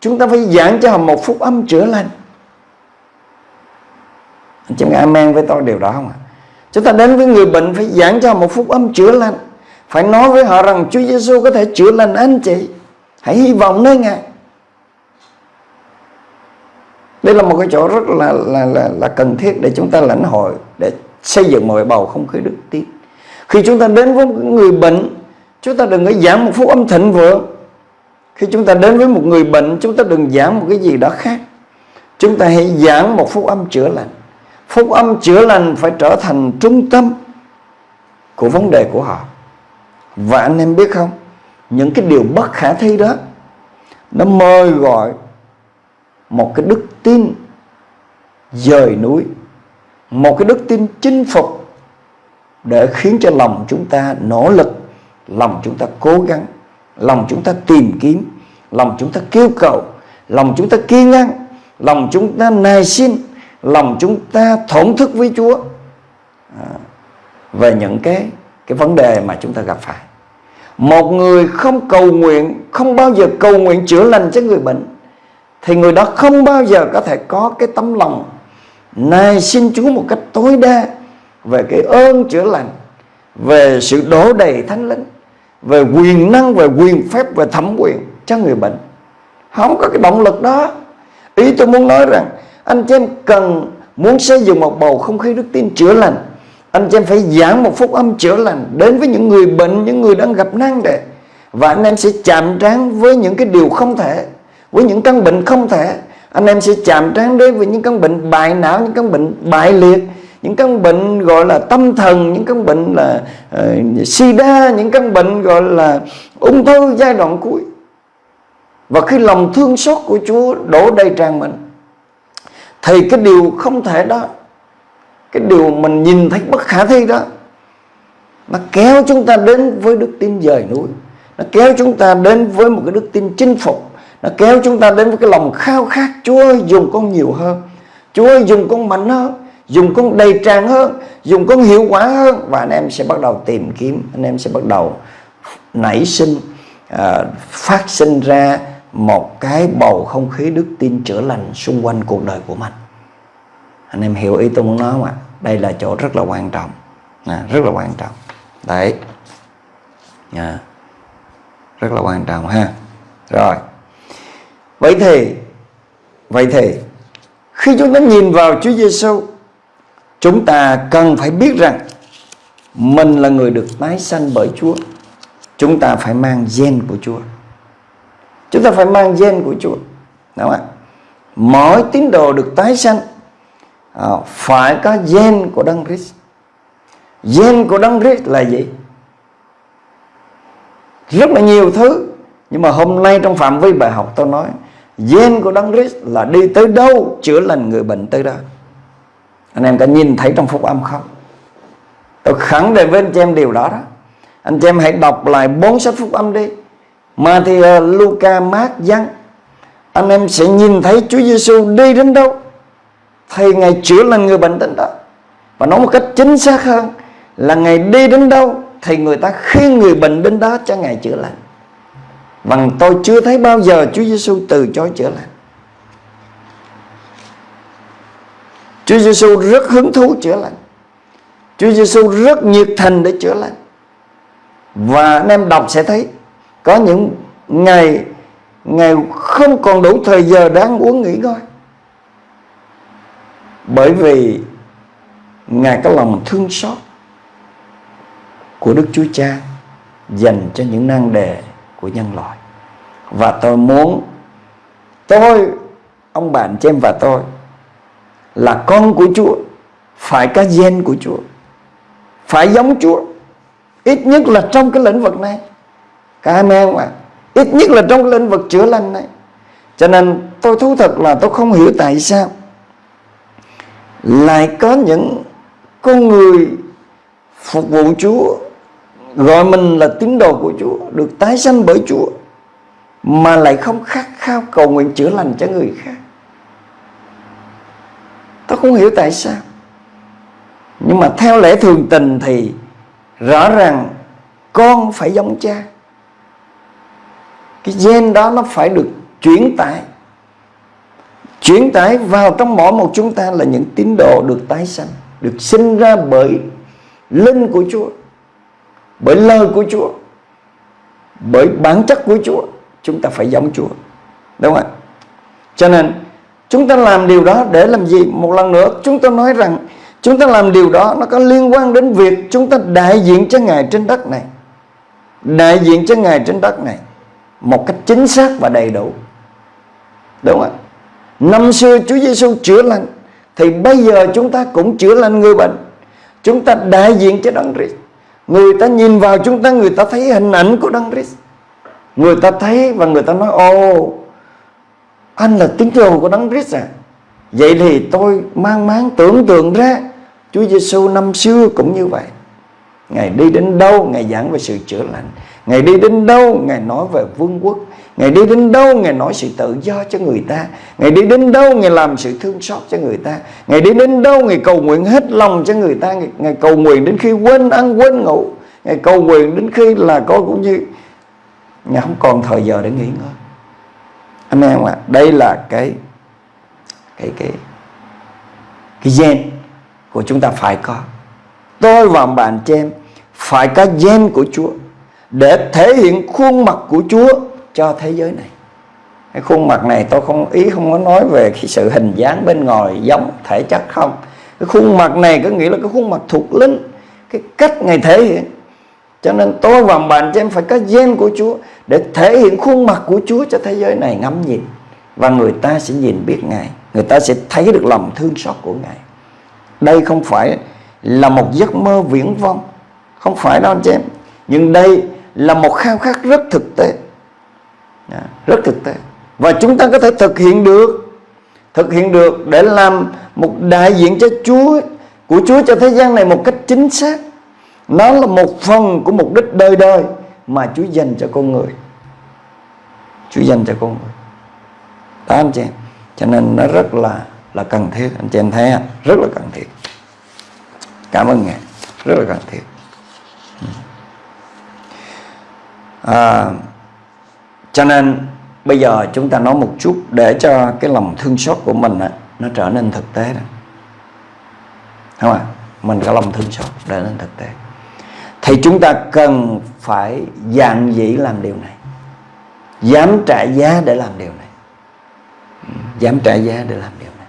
[SPEAKER 2] chúng ta phải giảng cho họ một phúc âm chữa lành anh chị amen với tôi điều đó không ạ? Chúng ta đến với người bệnh phải giảng cho một phúc âm chữa lành. Phải nói với họ rằng Chúa Giêsu có thể chữa lành anh chị. Hãy hy vọng nơi ngài. Đây là một cái chỗ rất là là là, là cần thiết để chúng ta lãnh hội để xây dựng một bầu không khí đức tin. Khi chúng ta đến với người bệnh chúng ta đừng có giảng một phúc âm thịnh vượng. Khi chúng ta đến với một người bệnh chúng ta đừng giảng một cái gì đó khác. Chúng ta hãy giảng một phúc âm chữa lành phúc âm chữa lành phải trở thành trung tâm của vấn đề của họ. Và anh em biết không, những cái điều bất khả thi đó, nó mời gọi một cái đức tin dời núi, một cái đức tin chinh phục để khiến cho lòng chúng ta nỗ lực, lòng chúng ta cố gắng, lòng chúng ta tìm kiếm, lòng chúng ta kêu cầu, lòng chúng ta kiên nhẫn, lòng chúng ta nài xin lòng chúng ta thổn thức với Chúa. À, về những cái cái vấn đề mà chúng ta gặp phải. Một người không cầu nguyện, không bao giờ cầu nguyện chữa lành cho người bệnh thì người đó không bao giờ có thể có cái tấm lòng này xin Chúa một cách tối đa về cái ơn chữa lành, về sự đổ đầy thánh linh, về quyền năng về quyền phép về thẩm quyền cho người bệnh. Không có cái động lực đó. Ý tôi muốn nói rằng anh chị em cần muốn xây dựng một bầu không khí đức tin chữa lành. Anh chị em phải giảng một phúc âm chữa lành đến với những người bệnh những người đang gặp nan đề. Và anh em sẽ chạm trán với những cái điều không thể với những căn bệnh không thể. Anh em sẽ chạm trán đến với những căn bệnh bại não những căn bệnh bại liệt những căn bệnh gọi là tâm thần những căn bệnh là uh, sida những căn bệnh gọi là ung thư giai đoạn cuối. Và khi lòng thương xót của Chúa đổ đầy tràn mình thì cái điều không thể đó cái điều mình nhìn thấy bất khả thi đó nó kéo chúng ta đến với đức tin dời núi nó kéo chúng ta đến với một cái đức tin chinh phục nó kéo chúng ta đến với cái lòng khao khát Chúa ơi dùng con nhiều hơn Chúa ơi dùng con mạnh hơn dùng con đầy tràn hơn dùng con hiệu quả hơn. Và anh em sẽ bắt đầu tìm kiếm anh em sẽ bắt đầu nảy sinh à, phát sinh ra một cái bầu không khí đức tin chữa lành xung quanh cuộc đời của mình. Anh em hiểu ý tôi muốn nói không ạ? Đây là chỗ rất là quan trọng. À, rất là quan trọng. Đấy. À, rất là quan trọng ha. Rồi. Vậy thì vậy thì khi chúng ta nhìn vào Chúa Giêsu chúng ta cần phải biết rằng mình là người được tái sanh bởi Chúa. Chúng ta phải mang gen của Chúa chúng ta phải mang gen của Chúa. Đúng không ạ? Mỗi tín đồ được tái sanh à, phải có gen của Đấng Christ. Gen của Đấng Christ là gì? Rất là nhiều thứ nhưng mà hôm nay trong phạm vi bài học tôi nói gen của Đấng Christ là đi tới đâu chữa lành người bệnh tới đó. Anh em có nhìn thấy trong phúc âm không? Tôi khẳng định với anh chị em điều đó đó. Anh chị em hãy đọc lại bốn sách phúc âm đi mà thì ờ, Luca, Mark, Giăng anh em sẽ nhìn thấy Chúa Giêsu đi đến đâu. Thì Ngài chữa lành người bệnh đến đó. Và nói một cách chính xác hơn là Ngài đi đến đâu thì người ta khuyên người bệnh đến đó cho Ngài chữa lành. Bằng tôi chưa thấy bao giờ Chúa Giêsu từ chối chữa lành. Chúa Giêsu rất hứng thú chữa lành. Chúa Giêsu rất nhiệt thành để chữa lành. Và anh em đọc sẽ thấy có những ngày Ngày không còn đủ thời giờ để ăn uống nghỉ ngơi. Bởi vì Ngài có lòng thương xót Của Đức Chúa Cha Dành cho những năng đề của nhân loại. Và tôi muốn Tôi, Ông bạn chị em và tôi, là con của Chúa, phải có gen của Chúa, phải giống Chúa, ít nhất là trong cái lĩnh vực này cả anh em ạ. Ít nhất là trong lĩnh vực chữa lành này. Cho nên tôi thú thật là tôi không hiểu tại sao lại có những con người phục vụ Chúa, gọi mình là tín đồ của Chúa, được tái sanh bởi Chúa, mà lại không khát khao cầu nguyện chữa lành cho người khác. Tôi không hiểu tại sao. Nhưng mà theo lẽ thường tình thì Rõ ràng Con phải giống cha. Cái gen đó nó phải được chuyển tải. Chuyển tải vào trong mỗi một chúng ta Là những tín đồ được tái sanh, Được sinh ra bởi Linh của Chúa, Bởi lời của Chúa, Bởi bản chất của Chúa. Chúng ta phải giống Chúa, Đúng không ạ? Cho nên, Chúng ta làm điều đó để làm gì? Một lần nữa, chúng ta nói rằng Chúng ta làm điều đó nó có liên quan đến việc Chúng ta đại diện cho Ngài trên đất này. Đại diện cho Ngài trên đất này. Một cách chính xác và đầy đủ. Đúng không ạ? Năm xưa Chúa Giêsu chữa lành Thì bây giờ chúng ta cũng chữa lành người bệnh. Chúng ta đại diện cho Đấng Christ. Người ta nhìn vào chúng ta Người ta thấy hình ảnh của Đấng Christ. Người ta thấy và người ta nói ô, anh là tín đồ của Đấng Christ à? Vậy thì tôi mang máng tưởng tượng ra Chúa Giêsu năm xưa cũng như vậy. Ngài đi đến đâu Ngài giảng về sự chữa lành. Ngài đi đến đâu Ngài nói về vương quốc. Ngài đi đến đâu Ngài nói sự tự do cho người ta. Ngài đi đến đâu Ngài làm sự thương xót cho người ta. Ngài đi đến đâu Ngài cầu nguyện hết lòng cho người ta. Ngài, Ngài cầu nguyện đến khi quên ăn quên ngủ. Ngài cầu nguyện đến khi là coi cũng như Ngài không còn thời giờ để nghỉ ngơi. Anh em ạ? Đây là cái cái cái cái gen của chúng ta phải có. Tôi và bạn chị em phải có gen của Chúa để thể hiện khuôn mặt của Chúa cho thế giới này. Cái khuôn mặt này tôi không, ý không có nói về cái sự hình dáng bên ngoài giống thể chất không. Cái khuôn mặt này có nghĩa là cái khuôn mặt thuộc linh, cái cách ngày thể hiện. Cho nên tôi và bạn cho em phải có gen của Chúa để thể hiện khuôn mặt của Chúa cho thế giới này ngắm nhìn. Và người ta sẽ nhìn biết Ngài, người ta sẽ thấy được lòng thương xót của Ngài. Đây không phải là một giấc mơ viễn vông. Không phải đâu anh chị em. Nhưng đây là một khao khát rất thực tế. Dạ, rất thực tế. Và chúng ta có thể thực hiện được, thực hiện được để làm một đại diện cho Chúa, của Chúa cho thế gian này một cách chính xác. Nó là một phần của mục đích đời đời mà Chúa dành cho con người. Chúa dành cho con người. Đó, anh chị em. Cho nên nó rất là là cần thiết. Anh chị em thấy rất là cần thiết. Cảm ơn ngài. Rất là cần thiết. À, cho nên bây giờ chúng ta nói một chút để cho cái lòng thương xót của mình á, nó trở nên thực tế đó. Không ạ? À? mình có lòng thương xót để nên thực tế. Thì chúng ta cần phải dạng dĩ làm điều này. Dám trả giá để làm điều này. Dám trả giá để làm điều này.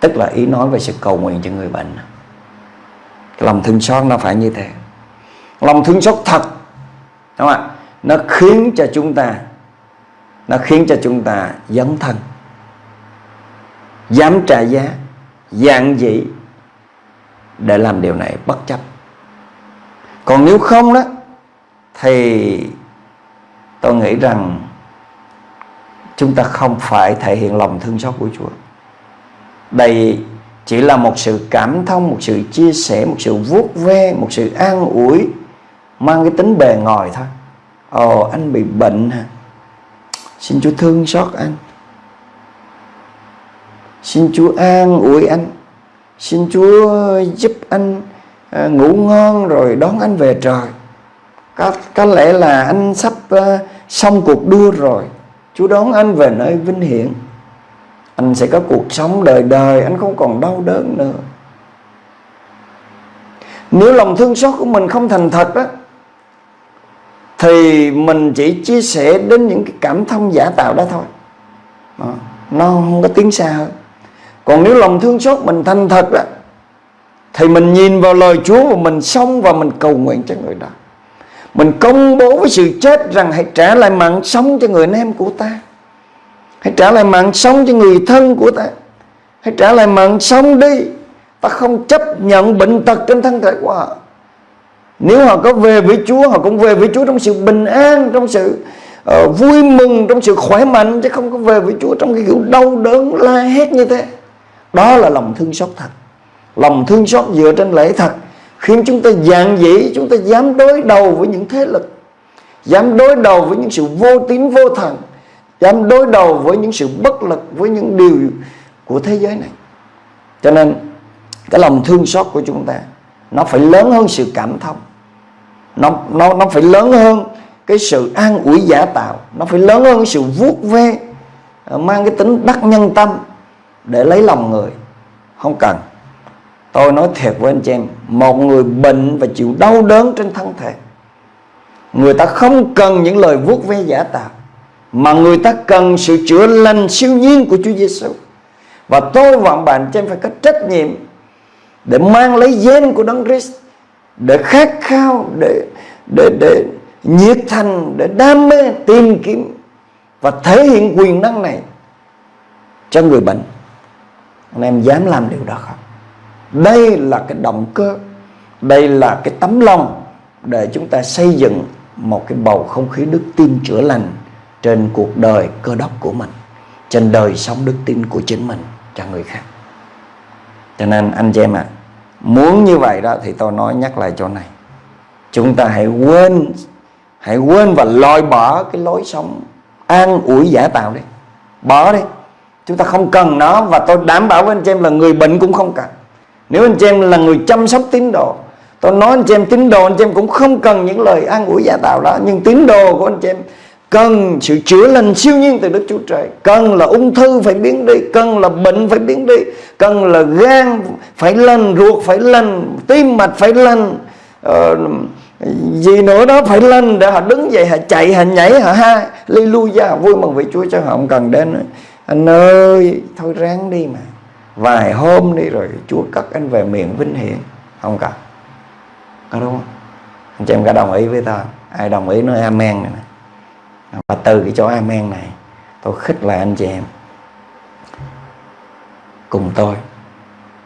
[SPEAKER 2] Tức là ý nói về sự cầu nguyện cho người bệnh. Cái lòng thương xót nó phải như thế. Lòng thương xót thật. Đúng không ạ? Nó khiến cho chúng ta, nó khiến cho chúng ta dấn thân, dám trả giá dạng dĩ để làm điều này bất chấp. Còn nếu không đó, thì tôi nghĩ rằng chúng ta không phải thể hiện lòng thương xót của Chúa. Đây chỉ là một sự cảm thông, một sự chia sẻ, một sự vuốt ve, một sự an ủi, mang cái tính bề ngoài thôi ồ anh bị bệnh hả? Xin Chúa thương xót anh. Xin Chúa an ủi anh. Xin Chúa giúp anh à, ngủ ngon rồi đón anh về trời. Có, có lẽ là anh sắp à, xong cuộc đua rồi. Chúa đón anh về nơi vinh hiển. Anh sẽ có cuộc sống đời đời Anh không còn đau đớn nữa. Nếu lòng thương xót của mình không thành thật á. Thì mình chỉ chia sẻ đến những cái cảm thông giả tạo đó thôi. À, Nó không có tiến xa hơn. Còn nếu lòng thương xót mình thành thật đó Thì mình nhìn vào lời Chúa Và mình sống và mình cầu nguyện cho người đó. Mình công bố với sự chết rằng hãy trả lại mạng sống cho người anh em của ta. Hãy trả lại mạng sống cho người thân của ta. Hãy trả lại mạng sống đi. Ta không chấp nhận bệnh tật trên thân thể của họ. Nếu họ có về với Chúa Họ cũng về với Chúa trong sự bình an Trong sự uh, vui mừng Trong sự khỏe mạnh Chứ không có về với Chúa trong cái kiểu đau đớn la hét như thế. Đó là lòng thương xót thật. Lòng thương xót dựa trên lễ thật. Khiến chúng ta dạng dĩ chúng ta dám đối đầu với những thế lực. Dám đối đầu với những sự vô tín vô thần. Dám đối đầu với những sự bất lực với những điều của thế giới này. Cho nên cái lòng thương xót của chúng ta nó phải lớn hơn sự cảm thông nó nó nó phải lớn hơn cái sự an ủi giả tạo. Nó phải lớn hơn cái sự vuốt ve à, mang cái tính đắc nhân tâm để lấy lòng người. Không cần. Tôi nói thiệt với anh chị em, Một người bệnh và chịu đau đớn trên thân thể, Người ta không cần những lời vuốt ve giả tạo, Mà người ta cần sự chữa lành siêu nhiên của Chúa Giêsu Và tôi và bạn cho em phải có trách nhiệm Để mang lấy gen của Đấng Christ để khát khao Để để để nhiệt thành Để đam mê tìm kiếm Và thể hiện quyền năng này Cho người bệnh. Anh em dám làm điều đó không? Đây là cái động cơ đây là cái tấm lòng để chúng ta xây dựng một cái bầu không khí đức tin chữa lành trên cuộc đời cơ đốc của mình trên đời sống đức tin của chính mình cho người khác. Cho nên anh chị em ạ à, muốn như vậy đó thì tôi nói nhắc lại chỗ này. Chúng ta hãy quên hãy quên và loại bỏ cái lối sống an ủi giả tạo đi. Bỏ đi. Chúng ta không cần nó và tôi đảm bảo với anh chị em là người bệnh cũng không cần. Nếu anh chị em là người chăm sóc tín đồ, Tôi nói anh chị em tín đồ, anh chị em cũng không cần những lời an ủi giả tạo đó, Nhưng tín đồ của anh chị em Cần sự chữa lành siêu nhiên từ Đức Chúa Trời. Cần là ung thư phải biến đi Cần là bệnh phải biến đi Cần là gan phải lành, ruột phải lành Tim mạch phải lành ờ, gì nữa đó phải lành để họ đứng dậy họ chạy họ nhảy họ ha. Ly lui ra vui mừng với Chúa cho họ không cần đến anh ơi thôi ráng đi mà. Vài hôm đi rồi Chúa cất anh về miền vinh hiển. Không cần. Có đúng không? Anh chị em có đồng ý với ta ai đồng ý nói amen này và từ cái chỗ amen này tôi khích lại anh chị em. Cùng tôi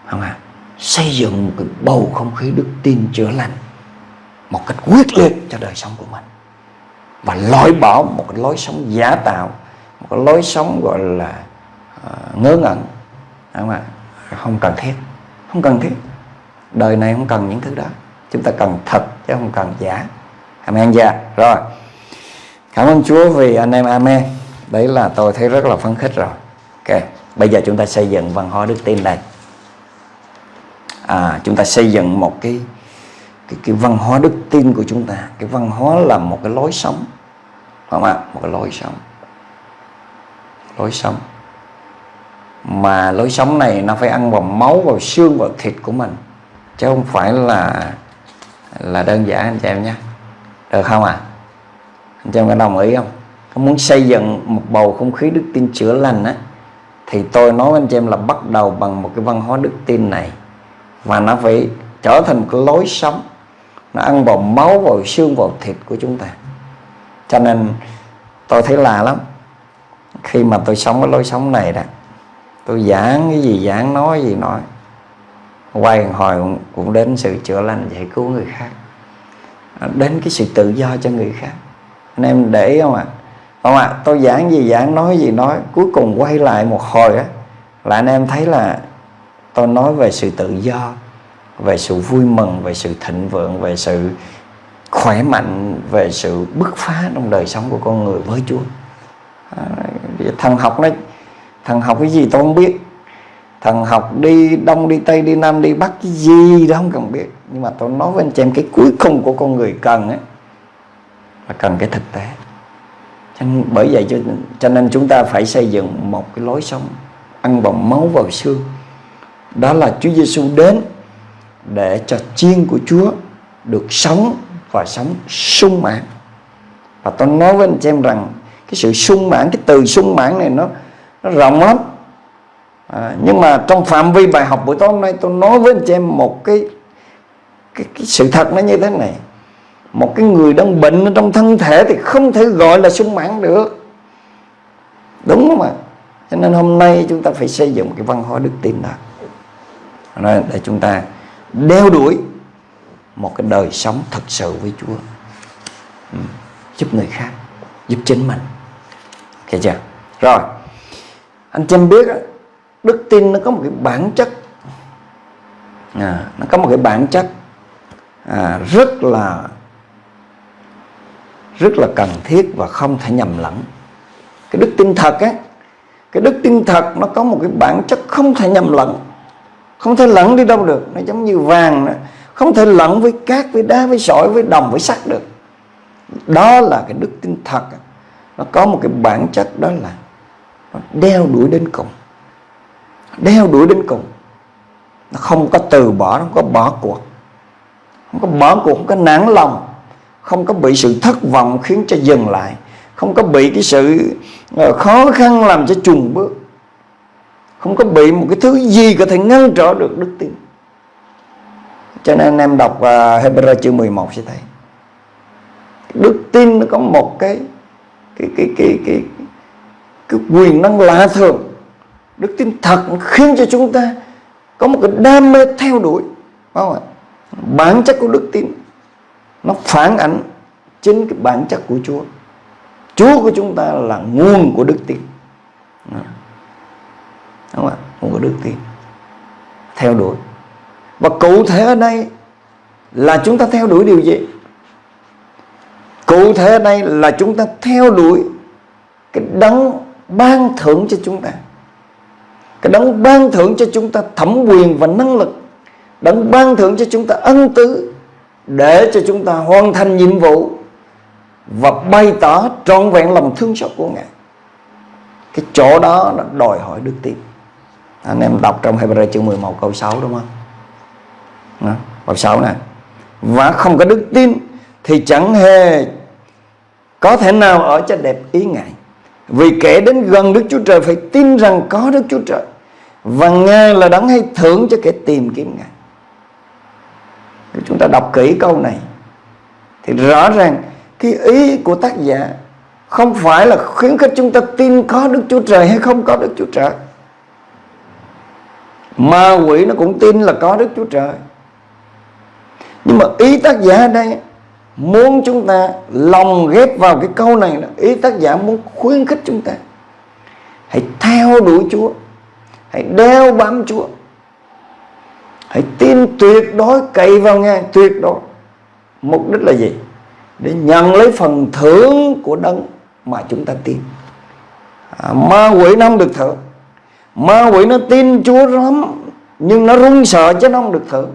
[SPEAKER 2] không à xây dựng một cái bầu không khí đức tin chữa lành một cách quyết liệt cho đời sống của mình. Và loại bỏ một cái lối sống giả tạo một cái lối sống gọi là uh, ngớ ngẩn không ạ? Không cần thiết không cần thiết. Đời này không cần những thứ đó. Chúng ta cần thật chứ không cần giả. Amen dạ rồi cảm ơn chúa vì anh em amen. Đấy là tôi thấy rất là phấn khích rồi. Ok bây giờ chúng ta xây dựng văn hóa đức tin đây. À, chúng ta xây dựng một cái cái, cái văn hóa đức tin của chúng ta. Cái văn hóa là một cái lối sống. Không ạ? Một cái lối sống. Lối sống. Mà lối sống này nó phải ăn vào máu vào xương vào thịt của mình. Chứ không phải là là đơn giản anh chị em nhé. Được không ạ? à? Anh chị em có đồng ý không? Có muốn xây dựng một bầu không khí đức tin chữa lành á thì tôi nói với anh chị em là bắt đầu bằng một cái văn hóa đức tin này. Và nó phải trở thành một cái lối sống. Nó ăn vào máu vào xương vào thịt của chúng ta. Cho nên tôi thấy lạ lắm. Khi mà tôi sống cái lối sống này đó tôi giảng cái gì giảng nói gì nói. Quay hồi cũng, cũng đến sự chữa lành giải cứu người khác. Đến cái sự tự do cho người khác anh em để không ạ? À? không ạ à, tôi giảng gì giảng nói gì nói cuối cùng quay lại một hồi á là anh em thấy là tôi nói về sự tự do về sự vui mừng về sự thịnh vượng về sự khỏe mạnh về sự bứt phá trong đời sống của con người với Chúa. À, thằng học nó thằng học cái gì tôi không biết. Thằng học đi đông đi tây đi nam đi bắc cái gì đó không cần biết. Nhưng mà tôi nói với anh chị em cái cuối cùng của con người cần ấy là cần cái thực tế. Nên, bởi vậy cho, cho nên chúng ta phải xây dựng một cái lối sống ăn bằng máu vào xương. Đó là Chúa Giêsu đến để cho chiên của Chúa được sống và sống sung mãn. Và tôi nói với anh chị em rằng cái sự sung mãn cái từ sung mãn này nó nó rộng lắm. À, nhưng mà trong phạm vi bài học buổi tối hôm nay tôi nói với anh chị em một cái cái, cái sự thật nó như thế này một cái người đang bệnh ở trong thân thể thì không thể gọi là sung mãn được. Đúng không ạ? Cho nên hôm nay chúng ta phải xây dựng một cái văn hóa đức tin đó. Để chúng ta đeo đuổi một cái đời sống thật sự với Chúa. Ừ. giúp người khác giúp chính mình. Ok chưa? Rồi anh chị em biết đức tin nó có một cái bản chất. À, nó có một cái bản chất à, rất là rất là cần thiết và không thể nhầm lẫn. Cái đức tin thật á, cái đức tin thật nó có một cái bản chất không thể nhầm lẫn. Không thể lẫn đi đâu được, nó giống như vàng đó. không thể lẫn với cát, với đá, với sỏi, với đồng, với sắt được. Đó là cái đức tin thật nó có một cái bản chất đó là nó đeo đuổi đến cùng. Đeo đuổi đến cùng. Nó không có từ bỏ, nó không có bỏ cuộc. Không có bỏ cuộc, không có nản lòng không có bị sự thất vọng khiến cho dừng lại. Không có bị cái sự ờ, khó khăn làm cho trùng bước. Không có bị một cái thứ gì có thể ngăn trở được đức tin. Cho nên anh em đọc uh, Hebrew chương 11 sẽ thấy. Đức tin nó có một cái cái cái cái cái, cái quyền năng lạ thường. Đức tin thật khiến cho chúng ta có một cái đam mê theo đuổi. Không ạ? Bản chất của đức tin nó phản ảnh chính cái bản chất của Chúa. Chúa của chúng ta là nguồn của đức tin. Đúng không ạ? Nguồn của đức tin. Theo đuổi. Và cụ thể ở đây là chúng ta theo đuổi điều gì? Cụ thể ở đây là chúng ta theo đuổi cái đấng ban thưởng cho chúng ta. Cái đấng ban thưởng cho chúng ta thẩm quyền và năng lực. Đấng ban thưởng cho chúng ta ân tứ để cho chúng ta hoàn thành nhiệm vụ và bày tỏ trọn vẹn lòng thương xót của Ngài. Cái chỗ đó là đòi hỏi đức tin. Anh em đọc trong Hebrew chương 11 câu 6 đúng không? Đó, câu 6 nè. Và không có đức tin thì chẳng hề có thể nào ở cho đẹp ý ngài vì kẻ đến gần Đức Chúa Trời phải tin rằng có Đức Chúa Trời và Ngài là đấng hay thưởng cho kẻ tìm kiếm Ngài. Nếu chúng ta đọc kỹ câu này thì rõ ràng cái ý của tác giả không phải là khuyến khích chúng ta tin có Đức Chúa Trời hay không có Đức Chúa Trời. Ma quỷ nó cũng tin là có Đức Chúa Trời. Nhưng mà ý tác giả ở đây muốn chúng ta lòng ghép vào cái câu này là ý tác giả muốn khuyến khích chúng ta hãy theo đuổi Chúa hãy đeo bám Chúa hãy tin tuyệt đối cậy vào nghe tuyệt đối. Mục đích là gì? Để nhận lấy phần thưởng của đấng mà chúng ta tin. À, ma quỷ nó không được thưởng. Ma quỷ nó tin Chúa lắm nhưng nó run sợ chứ nó không được thưởng.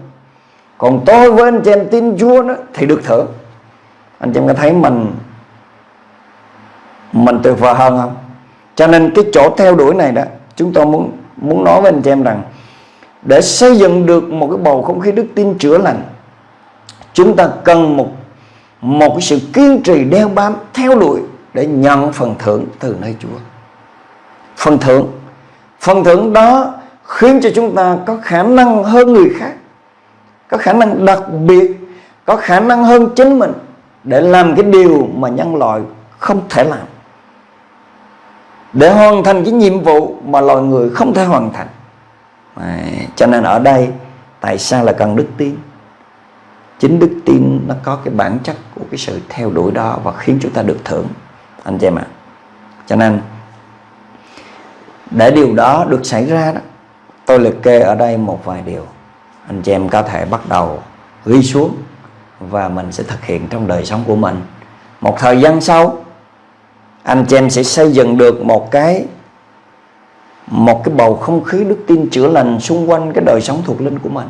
[SPEAKER 2] Còn tôi với anh chị em tin Chúa đó thì được thưởng. Anh chị em có thấy mình mình tuyệt vời hơn không? Cho nên cái chỗ theo đuổi này đó chúng tôi muốn muốn nói với anh chị em rằng để xây dựng được một cái bầu không khí đức tin chữa lành, chúng ta cần một một cái sự kiên trì đeo bám, theo đuổi để nhận phần thưởng từ nơi Chúa. Phần thưởng. Phần thưởng đó khiến cho chúng ta có khả năng hơn người khác, có khả năng đặc biệt, có khả năng hơn chính mình để làm cái điều mà nhân loại không thể làm. Để hoàn thành cái nhiệm vụ mà loài người không thể hoàn thành à, cho nên ở đây tại sao là cần đức tin? Chính đức tin nó có cái bản chất của cái sự theo đuổi đó và khiến chúng ta được thưởng anh chị em ạ. À. cho nên để điều đó được xảy ra đó tôi liệt kê ở đây một vài điều. Anh chị em có thể bắt đầu ghi xuống và mình sẽ thực hiện trong đời sống của mình. Một thời gian sau anh chị em sẽ xây dựng được một cái một cái bầu không khí đức tin chữa lành xung quanh cái đời sống thuộc linh của mình.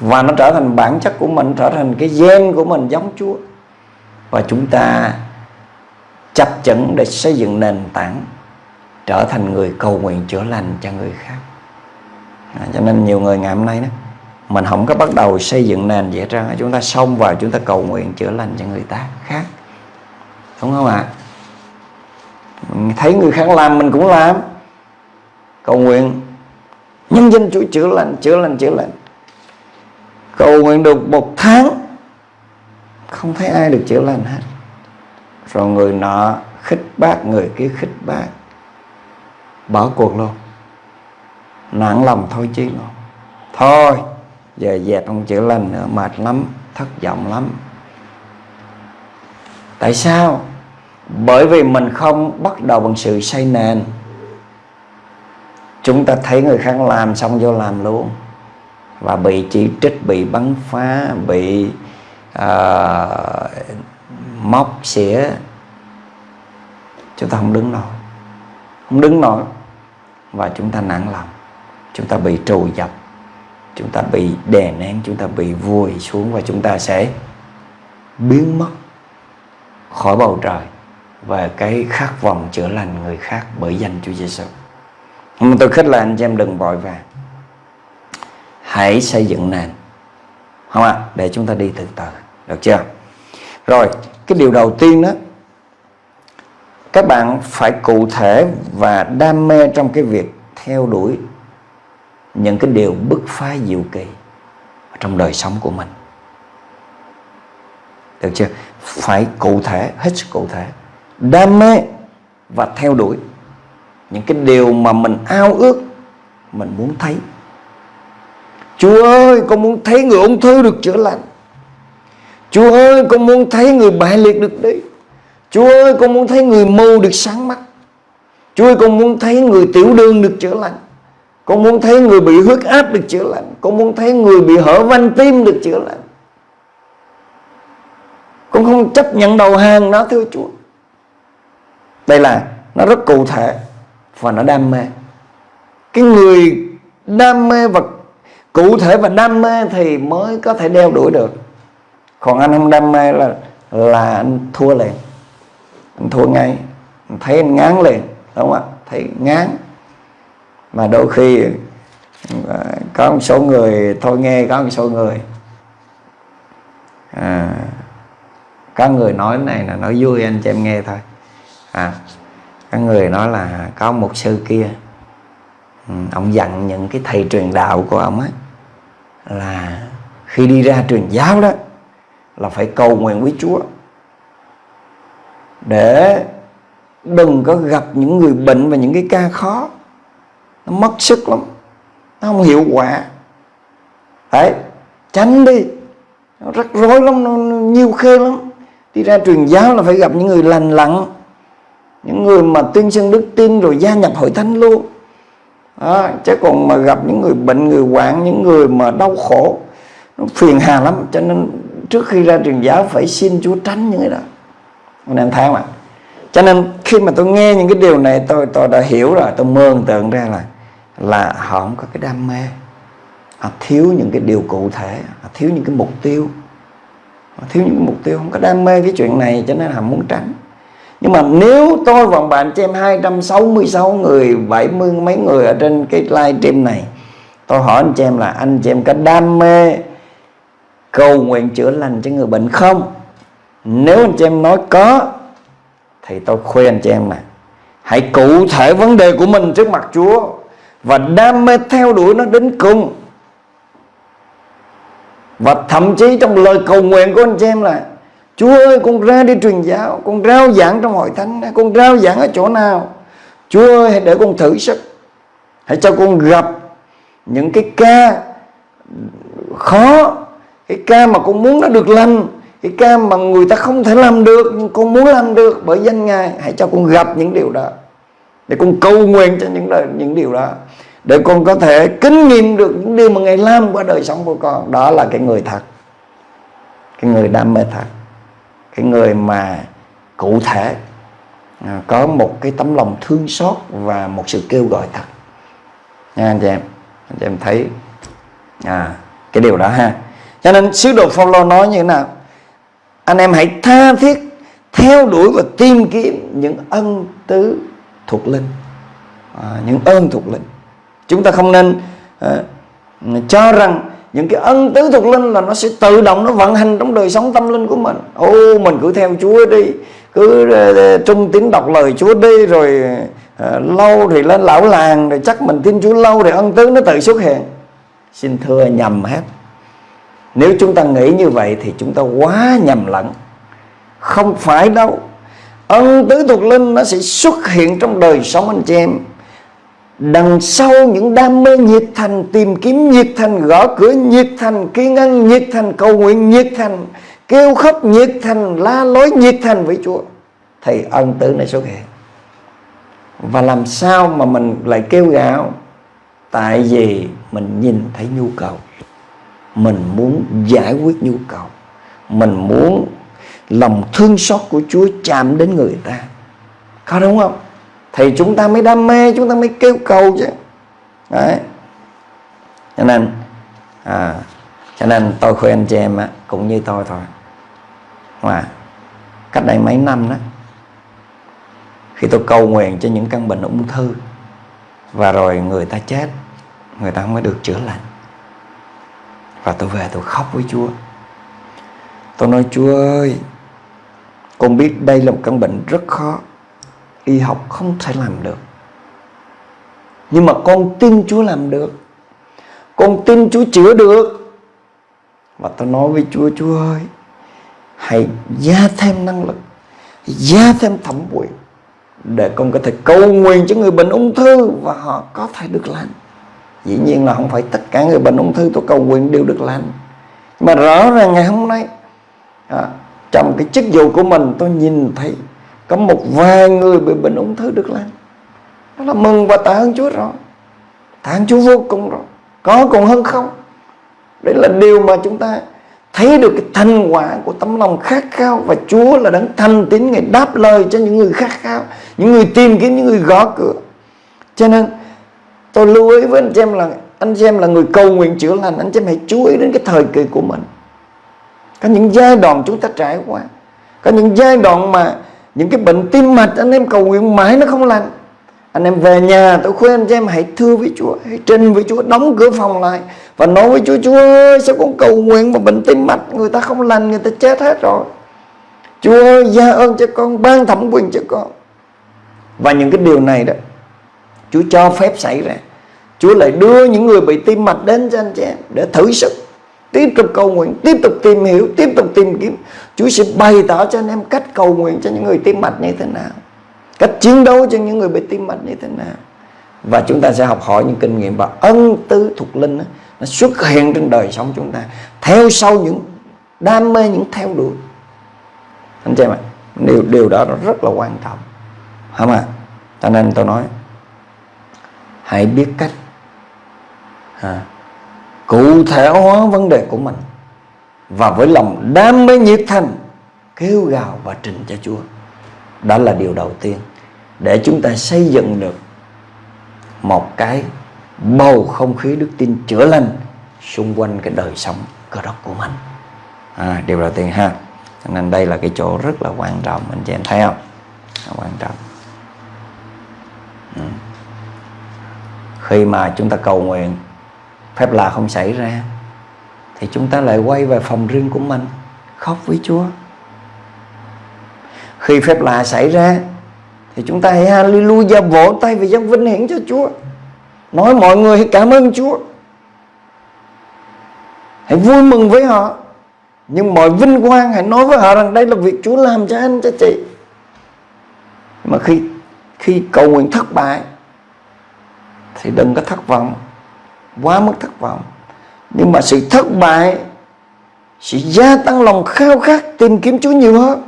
[SPEAKER 2] Và nó trở thành bản chất của mình trở thành cái gen của mình giống Chúa. Và chúng ta chấp chững để xây dựng nền tảng trở thành người cầu nguyện chữa lành cho người khác. À, cho nên nhiều người ngày hôm nay đó mình không có bắt đầu xây dựng nền dễ hết trơn chúng ta xông vào chúng ta cầu nguyện chữa lành cho người ta khác. Đúng không ạ? À? thấy người khác làm mình cũng làm cầu nguyện. Nhân dân chúa chữa lành chữa lành chữa lành. Cầu nguyện được một tháng, không thấy ai được chữa lành hết. Rồi người nọ khích bác, người kia khích bác. Bỏ cuộc luôn. Nặng lòng thôi chứ luôn. Thôi, giờ dẹp không chữa lành nữa, mệt lắm, thất vọng lắm. Tại sao? Bởi vì mình không bắt đầu bằng sự xây nền chúng ta thấy người khác làm xong vô làm luôn. Và bị chỉ trích bị bắn phá bị uh, móc xỉa. Chúng ta không đứng nổi. Không đứng nổi. Và chúng ta nặng lòng. Chúng ta bị trù dập. Chúng ta bị đè nén chúng ta bị vùi xuống và chúng ta sẽ biến mất khỏi bầu trời. Và cái khát vọng chữa lành người khác bởi danh Chúa Giêsu. Nhưng tôi khích là anh chị em đừng vội vàng. Hãy xây dựng nền. Không ạ? À? Để chúng ta đi từ từ. Được chưa? Rồi, cái điều đầu tiên đó các bạn phải cụ thể và đam mê trong cái việc theo đuổi những cái điều bứt phá diệu kỳ trong đời sống của mình được chưa phải cụ thể hết sức cụ thể đam mê và theo đuổi những cái điều mà mình ao ước, mình muốn thấy. Chúa ơi, con muốn thấy người ung thư được chữa lành. Chúa ơi, con muốn thấy người bại liệt được đi. Chúa ơi, con muốn thấy người mù được sáng mắt. Chúa ơi, con muốn thấy người tiểu đường được chữa lành. Con muốn thấy người bị huyết áp được chữa lành. Con muốn thấy người bị hở van tim được chữa lành. Con không chấp nhận đầu hàng nó thưa Chúa. Đây là, nó rất cụ thể. Và nó đam mê. Cái người đam mê và cụ thể và đam mê Thì mới có thể đeo đuổi được. Còn anh không đam mê là Là anh thua liền. Anh thua ngay. Anh Thấy anh ngán liền Đúng không ạ? Thấy ngán. Mà đôi khi à, có một số người thôi nghe có một số người à, có người nói này là nói vui anh chị em nghe thôi. À, có người nói là có một sư kia. Ừ, ông dặn những cái thầy truyền đạo của ông ấy là khi đi ra truyền giáo đó là phải cầu nguyện với Chúa. Để đừng có gặp những người bệnh và những cái ca khó. Nó mất sức lắm nó không hiệu quả. Đấy tránh đi. Nó rắc rối lắm nó, nó nhiều khê lắm. Đi ra truyền giáo là phải gặp những người lành lặn những người mà tuyên xưng đức tin rồi gia nhập hội thánh luôn. À, chứ còn mà gặp những người bệnh người hoạn những người mà đau khổ nó phiền hà lắm. Cho nên trước khi ra truyền giáo phải xin Chúa tránh những cái đó. Anh em thấy không ạ? Cho nên khi mà tôi nghe những cái điều này tôi tôi đã hiểu rồi. Tôi mường tượng ra là là họ không có cái đam mê. Họ thiếu những cái điều cụ thể. Họ thiếu những cái mục tiêu. Họ thiếu những cái mục tiêu không có đam mê cái chuyện này cho nên họ muốn tránh nhưng mà nếu tôi và bạn chị em 266 người 70 mấy người ở trên cái live stream này, tôi hỏi anh chị em là anh chị em có đam mê cầu nguyện chữa lành cho người bệnh không? Nếu anh chị em nói có, thì tôi khuyên anh chị em là hãy cụ thể vấn đề của mình trước mặt Chúa và đam mê theo đuổi nó đến cùng. Và thậm chí trong lời cầu nguyện của anh chị em là Chúa ơi con ra đi truyền giáo Con rao giảng trong hội thánh Con rao giảng ở chỗ nào? Chúa ơi hãy để con thử sức. Hãy cho con gặp những cái ca khó Cái ca mà con muốn nó được lành Cái ca mà người ta không thể làm được Nhưng con muốn làm được bởi danh Ngài. Hãy cho con gặp những điều đó. Để con cầu nguyện cho những, đời, những điều đó. Để con có thể kinh nghiệm được những điều mà Ngài làm qua đời sống của con. Đó là cái người thật. Cái người đam mê thật cái người mà cụ thể à, có một cái tấm lòng thương xót và một sự kêu gọi thật. Nha anh chị em anh chị em thấy à, cái điều đó ha. Cho nên sứ đồ Phaolô nói như thế nào? Anh em hãy tha thiết theo đuổi và tìm kiếm những ân tứ thuộc linh. À, những ơn thuộc linh. Chúng ta không nên à, cho rằng những cái ân tứ thuộc linh là nó sẽ tự động nó vận hành trong đời sống tâm linh của mình. Ô mình cứ theo Chúa đi cứ uh, trung tín đọc lời Chúa đi rồi uh, lâu thì lên lão làng rồi chắc mình tin Chúa lâu thì ân tứ nó tự xuất hiện. Xin thưa nhầm hết. Nếu chúng ta nghĩ như vậy thì chúng ta quá nhầm lẫn. Không phải đâu. Ân tứ thuộc linh nó sẽ xuất hiện trong đời sống anh chị em. Đằng sau những đam mê nhiệt thành, Tìm kiếm nhiệt thành, Gõ cửa nhiệt thành, Kiên ăn nhiệt thành, Cầu nguyện nhiệt thành, Kêu khóc nhiệt thành, La lối nhiệt thành với Chúa. Thì ân Tử này xuất hiện Và làm sao mà mình lại kêu gào Tại vì mình nhìn thấy nhu cầu. Mình muốn giải quyết nhu cầu. Mình muốn lòng thương xót của Chúa chạm đến người ta. Có đúng không? Thì chúng ta mới đam mê chúng ta mới kêu cầu chứ. Đấy. Cho nên à, cho nên tôi khuyên anh chị em á, cũng như tôi thôi. Mà cách đây mấy năm đó khi tôi cầu nguyện cho những căn bệnh ung thư và rồi người ta chết người ta không được chữa lành và tôi về tôi khóc với Chúa. Tôi nói Chúa ơi con biết đây là một căn bệnh rất khó y học không thể làm được. Nhưng mà con tin Chúa làm được. Con tin Chúa chữa được. Và tôi nói với Chúa Chúa ơi hãy gia thêm năng lực gia thêm thẩm quyền để con có thể cầu nguyện cho người bệnh ung thư và họ có thể được lành. Dĩ nhiên là không phải tất cả người bệnh ung thư tôi cầu nguyện đều được lành. Mà rõ ràng ngày hôm nay à, trong cái chức vụ của mình tôi nhìn thấy có một vài người bị bệnh ung thư được lành đó là mừng và tạ ơn Chúa rồi. Tạ ơn Chúa vô cùng rồi. Có còn hơn không? Đấy là điều mà chúng ta thấy được cái thành quả của tấm lòng khát khao và Chúa là đấng thành tín ngày đáp lời cho những người khát khao, những người tìm kiếm, những người gõ cửa. Cho nên, tôi lưu ý với anh chị em là, anh chị em là người cầu nguyện chữa lành. Anh chị em hãy chú ý đến cái thời kỳ của mình. Có những giai đoạn chúng ta trải qua. Có những giai đoạn mà những cái bệnh tim mạch, anh em cầu nguyện mãi nó không lành. Anh em về nhà, tôi khuyên anh em hãy thưa với Chúa, hãy trình với Chúa, đóng cửa phòng lại và nói với Chúa Chúa ơi, sao con cầu nguyện mà bệnh tim mạch người ta không lành, người ta chết hết rồi. Chúa ơi, gia ơn cho con, ban thẩm quyền cho con. Và những cái điều này đó, Chúa cho phép xảy ra. Chúa lại đưa những người bị tim mạch đến cho anh chị em để thử sức tiếp tục cầu nguyện tiếp tục tìm hiểu tiếp tục tìm kiếm. Chúa sẽ bày tỏ cho anh em cách cầu nguyện cho những người tim mạch như thế nào. Cách chiến đấu cho những người bị tim mạch như thế nào. Và chúng ta sẽ học hỏi những kinh nghiệm và ân tứ thuộc linh đó, nó xuất hiện trên đời sống chúng ta theo sau những đam mê những theo đuổi. Anh chị em ạ điều điều đó nó rất là quan trọng. Hả mà? Cho nên tôi nói hãy biết cách. À, cụ thể hóa vấn đề của mình. Và với lòng đam mê nhiệt thành kêu gào và trình cho Chúa. Đó là điều đầu tiên để chúng ta xây dựng được một cái bầu không khí đức tin chữa lành xung quanh cái đời sống cơ đốc của mình. À, điều đầu tiên ha. Nên đây là cái chỗ rất là quan trọng. Anh chị em thấy không? Quan trọng. Ừ. khi mà chúng ta cầu nguyện phép lạ không xảy ra, thì chúng ta lại quay về phòng riêng của mình, khóc với Chúa. Khi phép lạ xảy ra, thì chúng ta hãy hallelujah vỗ tay và dân vinh hiển cho Chúa. Nói mọi người hãy cảm ơn Chúa. Hãy vui mừng với họ. Nhưng mọi vinh quang, hãy nói với họ rằng đây là việc Chúa làm cho anh, cho chị. Mà khi khi cầu nguyện thất bại, thì đừng có thất vọng quá mức thất vọng. Nhưng mà sự thất bại sẽ gia tăng lòng khao khát tìm kiếm Chúa nhiều hơn.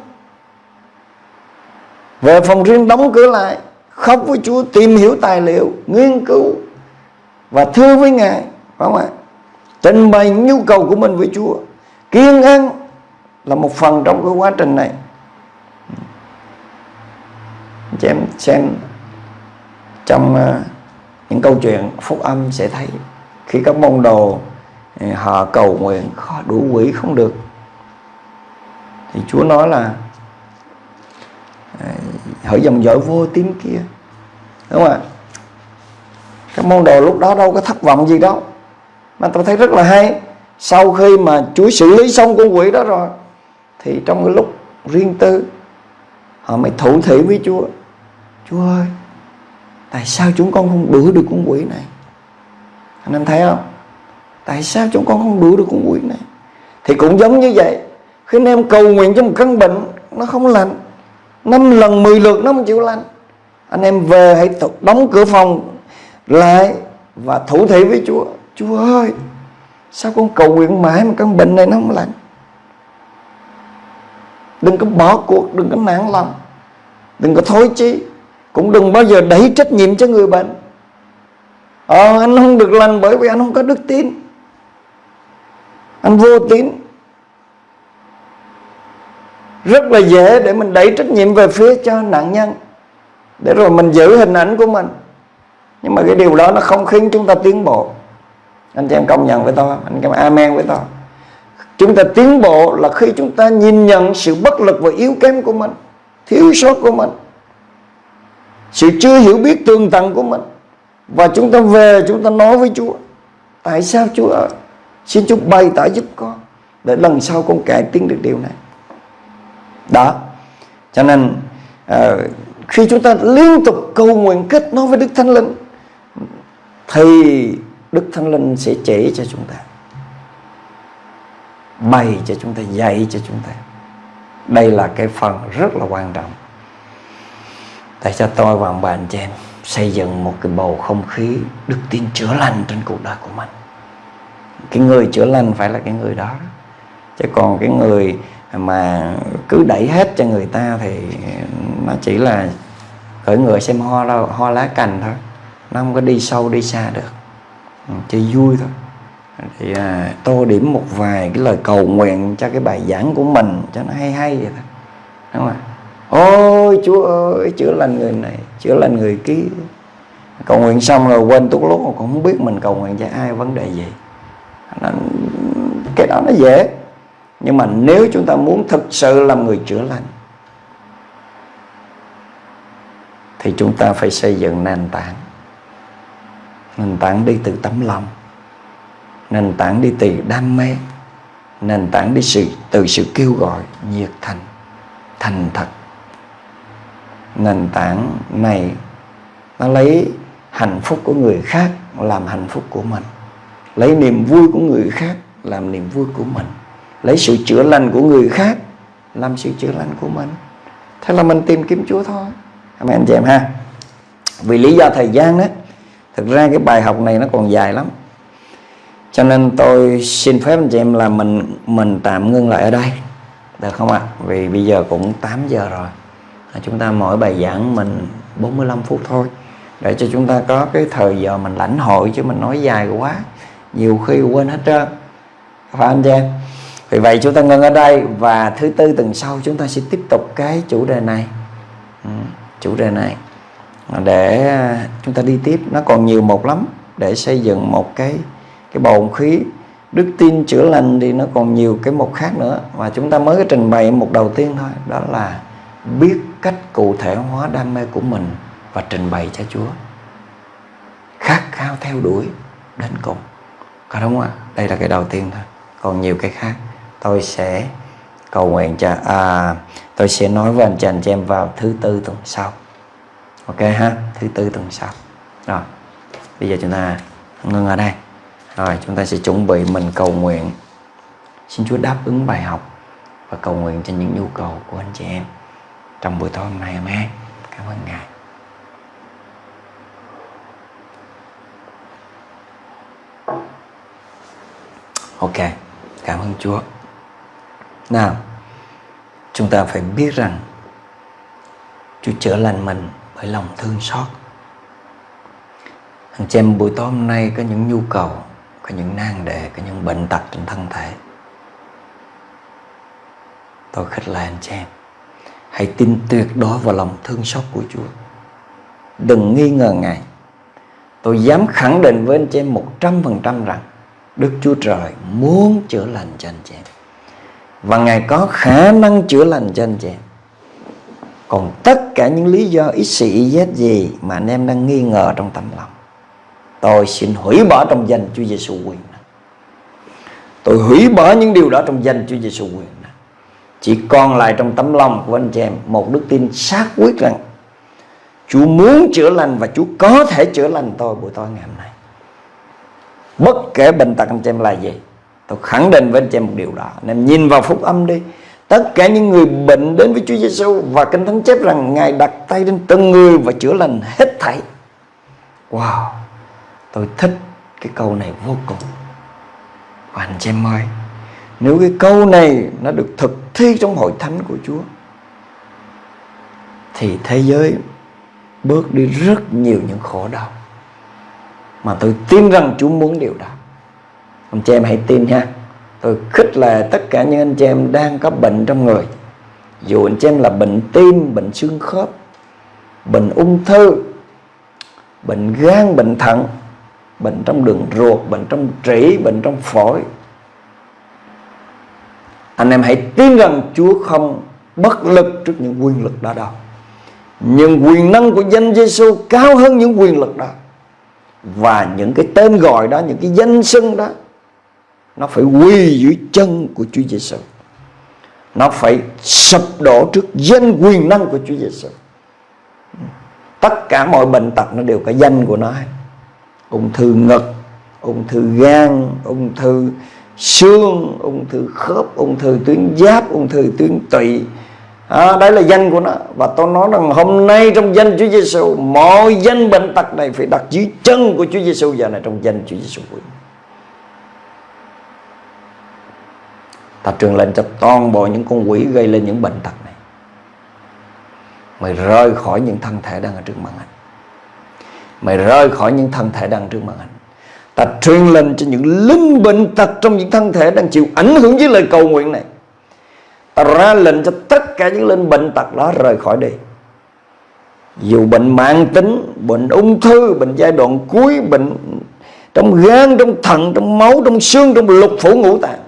[SPEAKER 2] Về phòng riêng đóng cửa lại, khóc với Chúa, tìm hiểu tài liệu, nghiên cứu và thưa với Ngài, phải không ạ? Trình bày nhu cầu của mình với Chúa. Kiên ăn là một phần trong cái quá trình này. Chị em xem trong ờ, những câu chuyện phúc âm sẽ thấy khi các môn đồ ừ, họ cầu nguyện khó đủ quỷ không được. Thì Chúa nói là ừ, hỡi dòng dõi vô tín kia. Đúng không ạ? Các môn đồ lúc đó đâu có thất vọng gì đâu. Mà tôi thấy rất là hay, sau khi mà Chúa xử lý xong con quỷ đó rồi, thì trong cái lúc riêng tư, họ mới thủ thị với Chúa. Chúa ơi, tại sao chúng con không đuổi được con quỷ này? Anh em thấy không? Tại sao chúng con không đuổi được con quỷ này? Thì cũng giống như vậy, khi anh em cầu nguyện cho một căn bệnh, nó không lành. Năm lần 10 lượt nó không chịu lành. Anh em về hãy đóng cửa phòng lại và thủ thị với Chúa. Chúa ơi, sao con cầu nguyện mãi mà căn bệnh này nó không lành? Đừng có bỏ cuộc, đừng có nản lòng, đừng có thối chí, cũng đừng bao giờ đẩy trách nhiệm cho người bệnh ờ anh không được lành bởi vì anh không có đức tin. Anh vô tín. Rất là dễ để mình đẩy trách nhiệm về phía cho nạn nhân, để rồi mình giữ hình ảnh của mình. Nhưng mà cái điều đó nó không khiến chúng ta tiến bộ. Anh chị em công nhận với tôi, anh em amen với tôi. Chúng ta tiến bộ là khi chúng ta nhìn nhận sự bất lực và yếu kém của mình, thiếu sót của mình, sự chưa hiểu biết tường tận của mình và chúng ta về chúng ta nói với Chúa tại sao Chúa ơi xin Chúa bày tỏ giúp con để lần sau con cải tiến được điều này. Đó. Cho nên uh, khi chúng ta liên tục cầu nguyện kết nối với Đức Thánh Linh thì Đức Thánh Linh sẽ chỉ cho chúng ta bày cho chúng ta dạy cho chúng ta. Đây là cái phần rất là quan trọng. Tại cho tôi và ông bà anh chị em? Xây dựng một cái bầu không khí đức tin chữa lành trên cuộc đời của mình. Cái người chữa lành phải là cái người đó chứ còn cái người mà cứ đẩy hết cho người ta thì nó chỉ là khởi ngựa xem ho đâu ho lá cành thôi. Nó không có đi sâu đi xa được. Ừ, chơi vui thôi. Thì à, tô điểm một vài cái lời cầu nguyện cho cái bài giảng của mình cho nó hay hay vậy thôi. Đúng không ạ? ô ôi chúa ơi chữa lành người này chữa lành người kia. Cầu nguyện xong rồi quên tuốt lúc mà cũng không biết mình cầu nguyện cho ai vấn đề gì. Nó, cái đó nó dễ. Nhưng mà nếu chúng ta muốn thực sự làm người chữa lành thì chúng ta phải xây dựng nền tảng. Nền tảng đi từ tấm lòng. Nền tảng đi từ đam mê. Nền tảng đi sự từ sự kêu gọi nhiệt thành thành thật nền tảng này, nó lấy hạnh phúc của người khác làm hạnh phúc của mình. Lấy niềm vui của người khác làm niềm vui của mình. Lấy sự chữa lành của người khác làm sự chữa lành của mình. Thế là mình tìm kiếm Chúa thôi. Mấy anh chị em ha. Vì lý do thời gian đó, thực ra cái bài học này nó còn dài lắm. Cho nên tôi xin phép anh chị em là mình mình tạm ngưng lại ở đây. Được không ạ? Vì bây giờ cũng 8 giờ rồi. À, chúng ta mỗi bài giảng mình 45 phút thôi. Để cho chúng ta có cái thời giờ mình lãnh hội chứ mình nói dài quá. Nhiều khi quên hết trơn. Phải anh chị em? Vì vậy chúng ta ngưng ở đây và thứ tư tuần sau chúng ta sẽ tiếp tục cái chủ đề này. Ừ, chủ đề này. À, để à, chúng ta đi tiếp. Nó còn nhiều một lắm. Để xây dựng một cái cái bầu khí. Đức tin chữa lành thì nó còn nhiều cái mục khác nữa. Và chúng ta mới trình bày một đầu tiên thôi. Đó là biết cách cụ thể hóa đam mê của mình và trình bày cho Chúa. Khát khao theo đuổi đến cùng. Có đúng không ạ? Đây là cái đầu tiên thôi. Còn nhiều cái khác. Tôi sẽ cầu nguyện cho à, tôi sẽ nói với anh chị anh chị em vào thứ tư tuần sau. Ok ha? Thứ tư tuần sau. Rồi. Bây giờ chúng ta ngưng ở đây. Rồi chúng ta sẽ chuẩn bị mình cầu nguyện. Xin Chúa đáp ứng bài học và cầu nguyện cho những nhu cầu của anh chị em trong buổi tối hôm nay amen cảm ơn ngài. Ok, cảm ơn chúa. Nào, chúng ta phải biết rằng chúa chữa lành mình bởi lòng thương xót. Anh chị em buổi tối hôm nay có những nhu cầu, có những nan đề, có những bệnh tật trên thân thể. Tôi khích lệ anh chị em Hãy tin tuyệt đối vào lòng thương xót của Chúa. Đừng nghi ngờ Ngài. Tôi dám khẳng định với anh chị em một trăm phần trăm rằng Đức Chúa Trời muốn chữa lành cho anh chị em. Và Ngài có khả năng chữa lành cho anh chị em. Còn tất cả những lý do ít sĩ, ý gì Mà anh em đang nghi ngờ trong tâm lòng Tôi xin hủy bỏ trong danh Chúa Giêsu quyền Tôi hủy bỏ những điều đó trong danh Chúa Giêsu quyền chỉ còn lại trong tấm lòng của anh chị em một đức tin xác quyết rằng Chúa muốn chữa lành và Chúa có thể chữa lành tôi buổi tối ngày hôm nay. Bất kể bệnh tật anh chị em là gì, tôi khẳng định với anh chị em một điều đó. Anh em nhìn vào phúc âm đi. Tất cả những người bệnh đến với Chúa Giêsu và kinh thánh chép rằng ngài đặt tay lên từng người và chữa lành hết thảy. Wow, tôi thích cái câu này vô cùng. Và anh chị em ơi nếu cái câu này nó được thực thi trong hội thánh của Chúa Thì thế giới bước đi rất nhiều những khổ đau Mà tôi tin rằng Chúa muốn điều đó. Anh chị em hãy tin nha Tôi khích lệ tất cả những anh chị em đang có bệnh trong người. Dù anh chị em là bệnh tim, bệnh xương khớp Bệnh ung thư Bệnh gan, bệnh thận Bệnh trong đường ruột, bệnh trong trĩ, bệnh trong phổi anh em hãy tin rằng Chúa không bất lực trước những quyền lực đó đâu Nhưng quyền năng của danh Giêsu cao hơn những quyền lực đó Và những cái tên gọi đó, những cái danh xưng đó Nó phải quỳ dưới chân của Chúa Giêsu Nó phải sụp đổ trước danh quyền năng của Chúa Giêsu Tất cả mọi bệnh tật nó đều có danh của nó Ung thư ngực, ung thư gan, ung thư xương ung thư khớp ung thư tuyến giáp ung thư tuyến tụy à, đấy là danh của nó. Và tôi nói rằng hôm nay trong danh Chúa Giêsu mọi danh bệnh tật này phải đặt dưới chân của Chúa Giêsu giờ này trong danh Chúa Giêsu ta truyền lệnh cho toàn bộ những con quỷ gây lên những bệnh tật này mày rơi khỏi những thân thể đang ở trước màn hình, mày rơi khỏi những thân thể đang trước màn hình ta truyền lệnh cho những linh bệnh tật trong những thân thể đang chịu ảnh hưởng với lời cầu nguyện này. Ta ra lệnh cho tất cả những linh bệnh tật đó rời khỏi đi dù bệnh mạng tính, bệnh ung thư, bệnh giai đoạn cuối, bệnh trong gan, trong thận, trong máu, trong xương, trong lục phủ ngũ tạng.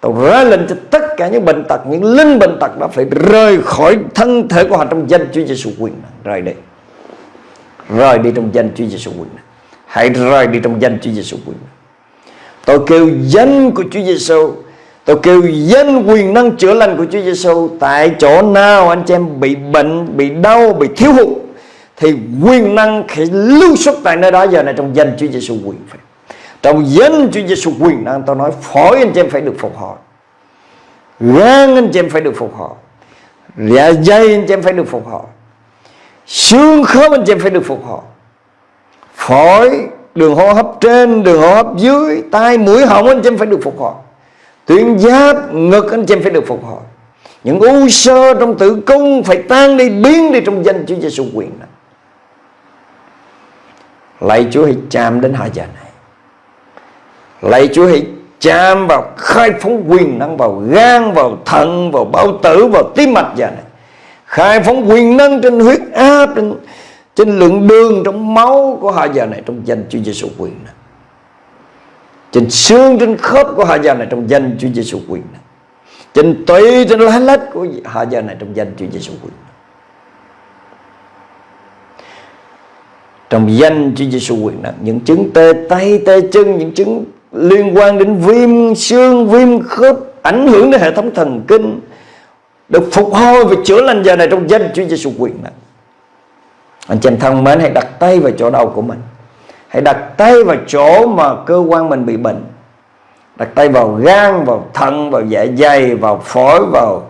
[SPEAKER 2] Tôi ra lệnh cho tất cả những bệnh tật, Những linh bệnh tật đó phải rời khỏi thân thể của họ Trong danh Chúa Giêsu quyền Rời đi. Rời đi trong danh Chúa Giêsu quyền Hãy rời đi trong danh Chúa Giêsu quyền. Tôi kêu danh của Chúa Giêsu Tôi kêu danh quyền năng chữa lành của Chúa Giêsu Tại chỗ nào anh chị em bị bệnh, bị đau, bị thiếu hụt Thì quyền năng sẽ lưu xuất tại nơi đó. Giờ này trong danh Chúa Giêsu quyền phải. Trong danh Chúa Giêsu quyền năng tôi nói phổi anh chị em phải được phục hồi. Gan anh chị em phải được phục hồi. Dạ dây anh chị em phải được phục hồi. Xương khớp anh chị em phải được phục hồi. Phổi, đường hô hấp trên, đường hô hấp dưới Tai, mũi, họng anh chị em phải được phục hồi. Tuyến giáp, ngực anh chị em phải được phục hồi. Những u sơ trong tử cung Phải tan đi, biến đi trong danh Chúa Giêsu quyền này. Lạy Chúa hãy chạm đến hai giờ này. Lạy Chúa hãy chạm vào khai phóng quyền năng vào gan, vào thận, vào bao tử, vào tim mạch giờ này. Khai phóng quyền năng trên huyết áp trên, trên lượng đường trong máu của họ giờ này trong danh Chúa Giêsu quyền này trên xương trên khớp của họ giờ này trong danh Chúa Giêsu quyền này trên tủy trên lá lách của họ giờ này trong danh Chúa Giêsu quyền này. trong danh Chúa Giêsu quyền năng những chứng tê tay, tê chân, những chứng liên quan đến viêm xương, viêm khớp ảnh hưởng đến hệ thống thần kinh, được phục hồi và chữa lành giờ này trong danh Chúa Giêsu quyền năng anh chị em thân mến, hãy đặt tay vào chỗ đau của mình. Hãy đặt tay vào chỗ mà cơ quan mình bị bệnh. Đặt tay vào gan, vào thận, vào dạ dày, vào phổi, vào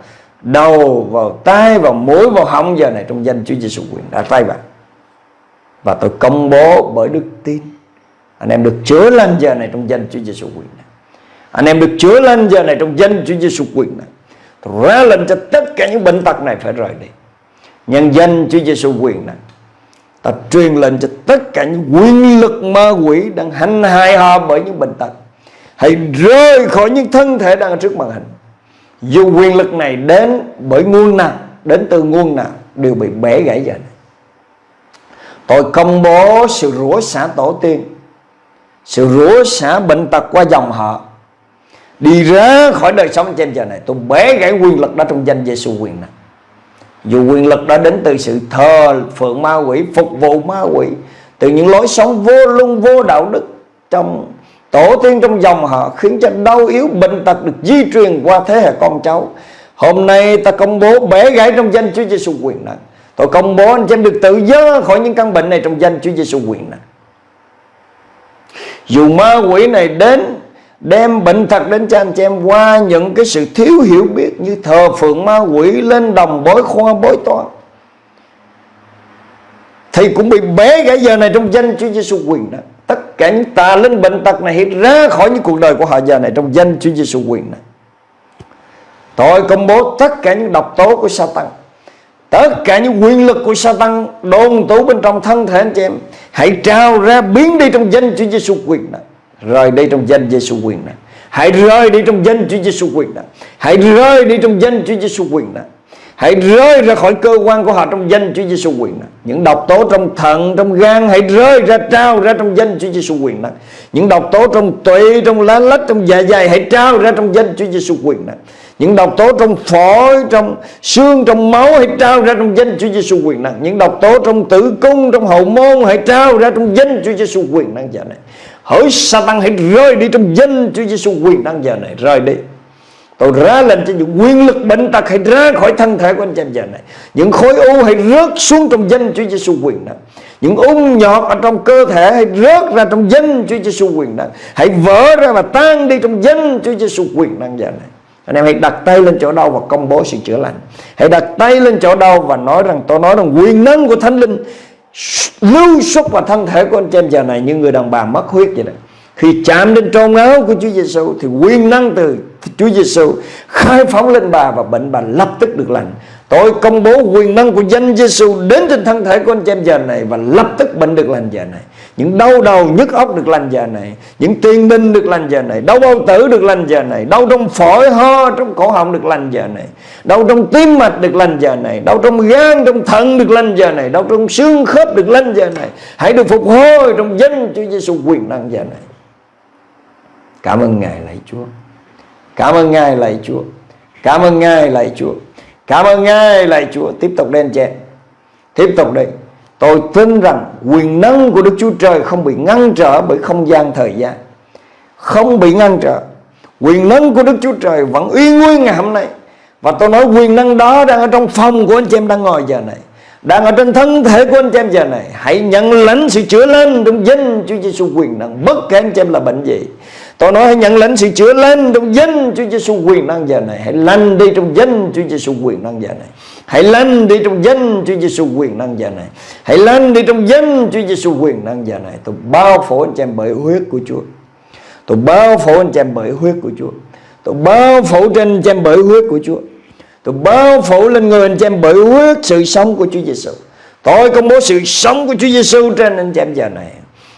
[SPEAKER 2] đầu, vào tai, vào mũi, vào họng. Giờ này trong danh Chúa Giêsu quyền đặt tay vào. Và tôi công bố bởi đức tin. Anh em được chữa lành giờ này trong danh Chúa Giêsu quyền này. Anh em được chữa lành giờ này trong danh Chúa Giêsu quyền này. Tôi ra lệnh cho tất cả những bệnh tật này phải rời đi. Nhân danh Chúa Giêsu quyền này ta truyền lệnh cho tất cả những quyền lực ma quỷ đang hành hại họ bởi những bệnh tật. Hãy rơi khỏi những thân thể đang ở trước màn hình. Dù quyền lực này đến bởi nguồn nào, đến từ nguồn nào, đều bị bẻ gãy dần tôi công bố sự rủa xả tổ tiên, sự rủa xả bệnh tật qua dòng họ. Đi ra khỏi đời sống trên giờ này, tôi bẻ gãy quyền lực đó trong danh Giêsu quyền năng dù quyền lực đã đến từ sự thờ phượng ma quỷ, phục vụ ma quỷ, từ những lối sống vô luân, vô đạo đức trong tổ tiên trong dòng họ, khiến cho đau yếu bệnh tật được di truyền qua thế hệ con cháu. Hôm nay ta công bố bẻ gãy trong danh Chúa Giêsu quyền năng tôi công bố anh chị em được tự do khỏi những căn bệnh này trong danh Chúa Giêsu quyền năng dù ma quỷ này đến đem bệnh thật đến cho anh chị em qua những cái sự thiếu hiểu biết như thờ phượng ma quỷ lên đồng bối khoa bối toán. Thì cũng bị bé cái giờ này trong danh Chúa Giêsu quyền đó. Tất cả những tà linh bệnh tật này hiện ra khỏi những cuộc đời của họ giờ này trong danh Chúa Giêsu quyền này tôi công bố tất cả những độc tố của Satan tất cả những quyền lực của Satan đồn tủ bên trong thân thể anh chị em. Hãy trao ra biến đi trong danh Chúa Giêsu quyền này rời đi trong danh Giêsu quyền năng hãy rời đi trong danh Chúa Giêsu quyền năng hãy rời đi trong danh Chúa Giêsu quyền năng hãy rơi ra khỏi cơ quan của họ trong danh Chúa Giêsu quyền năng những độc tố trong thận, trong gan, hãy rơi ra, trao ra trong danh Chúa Giêsu quyền năng những độc tố trong tụy trong lá lách, trong dạ dày, hãy trao ra trong danh Chúa Giêsu quyền năng những độc tố trong phổi, trong xương, trong máu, hãy trao ra trong danh Chúa Giêsu quyền năng những độc tố trong tử cung, trong hậu môn, hãy trao ra trong danh Chúa Giêsu quyền năng giờ dạ này. Hỡi Satan hãy rơi đi trong danh Chúa Giêsu quyền năng giờ này. Rơi đi. Tôi ra lệnh cho những quyền lực bệnh tật Hãy ra khỏi thân thể của anh chị giờ này. Những khối u hãy rớt xuống trong danh Chúa Giêsu quyền năng Những ung nhọt ở trong cơ thể Hãy rớt ra trong danh Chúa Giêsu quyền năng Hãy vỡ ra và tan đi trong danh Chúa Giêsu quyền năng giờ này. Anh em hãy đặt tay lên chỗ đau và công bố sự chữa lành. Hãy đặt tay lên chỗ đau và nói rằng, Tôi nói rằng quyền năng của Thánh Linh lưu xuất vào thân thể của anh chị em giờ này như người đàn bà mất huyết vậy đó khi chạm đến trôn áo của Chúa Giêsu thì quyền năng từ Chúa Giêsu khai phóng lên bà và bệnh bà lập tức được lành. Tôi công bố quyền năng của danh Giêsu đến trên thân thể của anh chị em giờ này và lập tức bệnh được lành giờ này. Những đau đầu nhức óc được lành giờ này, những tiên binh được lành giờ này, đau bao tử được lành giờ này, đau trong phổi ho trong cổ họng được lành giờ này, đau trong tim mạch được lành giờ này, đau trong gan trong thận được lành giờ này, đau trong xương khớp được lành giờ này. Hãy được phục hồi trong danh Chúa Giêsu quyền năng giờ này. Cảm ơn Ngài lạy Chúa. Cảm ơn Ngài lạy Chúa. Cảm ơn Ngài lạy Chúa. Cảm ơn Ngài lạy Chúa. Tiếp tục lên trên. Tiếp tục đi. Tôi tin rằng quyền năng của Đức Chúa Trời không bị ngăn trở bởi không gian thời gian. Không bị ngăn trở. Quyền năng của Đức Chúa Trời vẫn uy nguyên ngày hôm nay. Và tôi nói quyền năng đó đang ở trong phòng của anh chị em đang ngồi giờ này. Đang ở trên thân thể của anh chị em giờ này. Hãy nhận lãnh sự chữa lành trong danh Chúa Giêsu quyền năng. Bất kể anh chị em là bệnh gì tôi nói hãy nhận lãnh sự chữa lành trong danh Chúa Giêsu quyền năng giờ này. Hãy lành đi trong danh Chúa Giêsu quyền năng giờ này. Hãy lành đi trong danh Chúa Giêsu quyền năng giờ này. Hãy lành đi trong danh Chúa Giêsu quyền năng giờ này. Tôi bao phủ anh chị em bởi huyết của Chúa. Tôi bao phủ anh chị em bởi huyết của Chúa. Tôi bao phủ trên anh chị em bởi huyết của Chúa. Tôi bao phủ lên người anh chị em bởi huyết sự sống của Chúa Giêsu. Tôi công bố sự sống của Chúa Giêsu trên anh chị em giờ này.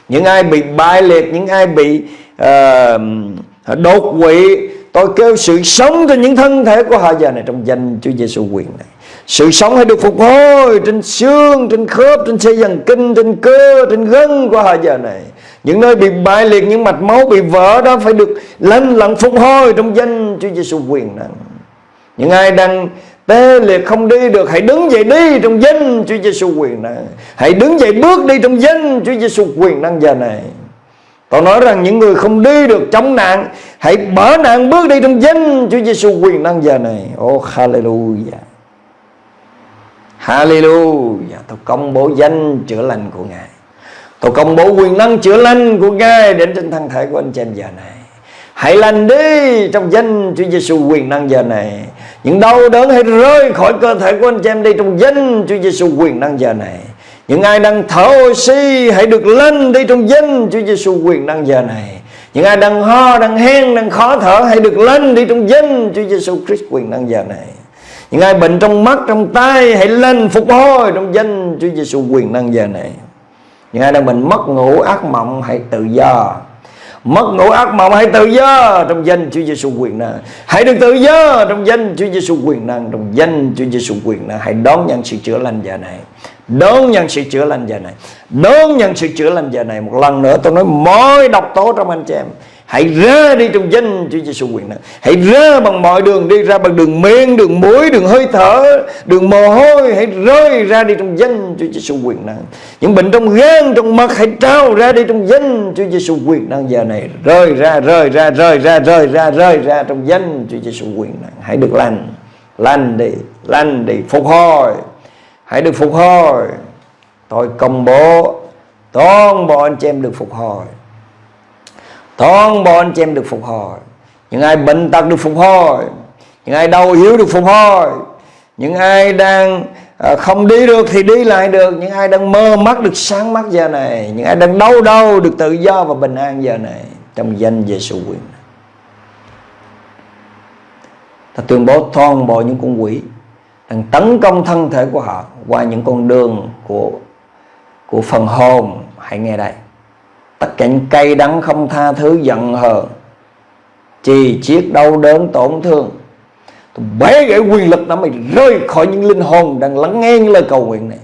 [SPEAKER 2] Những ai bị bại liệt, những ai bị uh, đột quỵ, tôi kêu sự sống cho những thân thể của họ giờ này trong danh Chúa Giêsu quyền này. Sự sống hãy được phục hồi trên xương, trên khớp, trên dây dần kinh, trên cơ, trên gân của họ giờ này. Những nơi bị bại liệt, những mạch máu bị vỡ đó phải được lành lặn phục hồi trong danh Chúa Giêsu quyền này. Những ai đang tê liệt không đi được Hãy đứng dậy đi trong danh Chúa Giêsu quyền năng Hãy đứng dậy bước đi trong danh Chúa Giêsu quyền năng giờ này Tôi nói rằng những người không đi được chống nạn, Hãy bỏ nạn bước đi trong danh Chúa Giêsu quyền năng giờ này. Oh hallelujah. Hallelujah. Tôi công bố danh chữa lành của Ngài. Tôi công bố quyền năng chữa lành của Ngài Đến trên thân thể của anh chị em giờ này. Hãy lành đi trong danh Chúa Giêsu quyền năng giờ này. Những đau đớn hãy rơi khỏi cơ thể của anh chị em đi trong danh Chúa Giêsu quyền năng giờ này. Những ai đang thở oxy hãy được lên đi trong danh Chúa Giêsu quyền năng giờ này. Những ai đang ho, đang hen, đang khó thở hãy được lên đi trong danh Chúa Giêsu Christ quyền năng giờ này. Những ai bệnh trong mắt, trong tay hãy lên phục hồi trong danh Chúa Giêsu quyền năng giờ này. Những ai đang bệnh mất ngủ, ác mộng hãy tự do mất ngủ ác mộng hãy tự do trong danh Chúa Giêsu quyền năng hãy được tự do trong danh Chúa Giêsu quyền năng trong danh Chúa Giêsu quyền năng hãy đón nhận sự chữa lành giờ này đón nhận sự chữa lành giờ này đón nhận sự chữa lành giờ này một lần nữa tôi nói mọi độc tố trong anh chị em Hãy ra đi trong danh Chúa Giêsu quyền năng. Hãy ra bằng mọi đường đi ra bằng đường miệng, đường mũi, đường hơi thở, đường mồ hôi, hãy rơi ra đi trong danh Chúa Giêsu quyền năng. Những bệnh trong gan, trong mắt hãy trao ra đi trong danh Chúa Giêsu quyền năng giờ này. Rơi ra, rơi ra, rơi ra, rơi ra, rơi ra trong danh Chúa Giêsu quyền năng. Hãy được lành, lành đi, lành đi, phục hồi. Hãy được phục hồi. Tôi công bố toàn bộ anh chị em được phục hồi. Toàn bộ anh chị em được phục hồi. Những ai bệnh tật được phục hồi. Những ai đau yếu được phục hồi. Những ai đang à, không đi được thì đi lại được. Những ai đang mơ mắt được sáng mắt giờ này. Những ai đang đau đau được tự do và bình an giờ này. Trong danh Giêsu quyền. Ta tuyên bố toàn bộ những con quỷ đang tấn công thân thể của họ qua những con đường của của phần hồn. Hãy nghe đây. Tất cả những cay đắng không tha thứ giận hờn chỉ chiết đau đớn tổn thương. Tôi bế gãy quyền lực đó mày rơi khỏi những linh hồn đang lắng nghe những lời cầu nguyện này.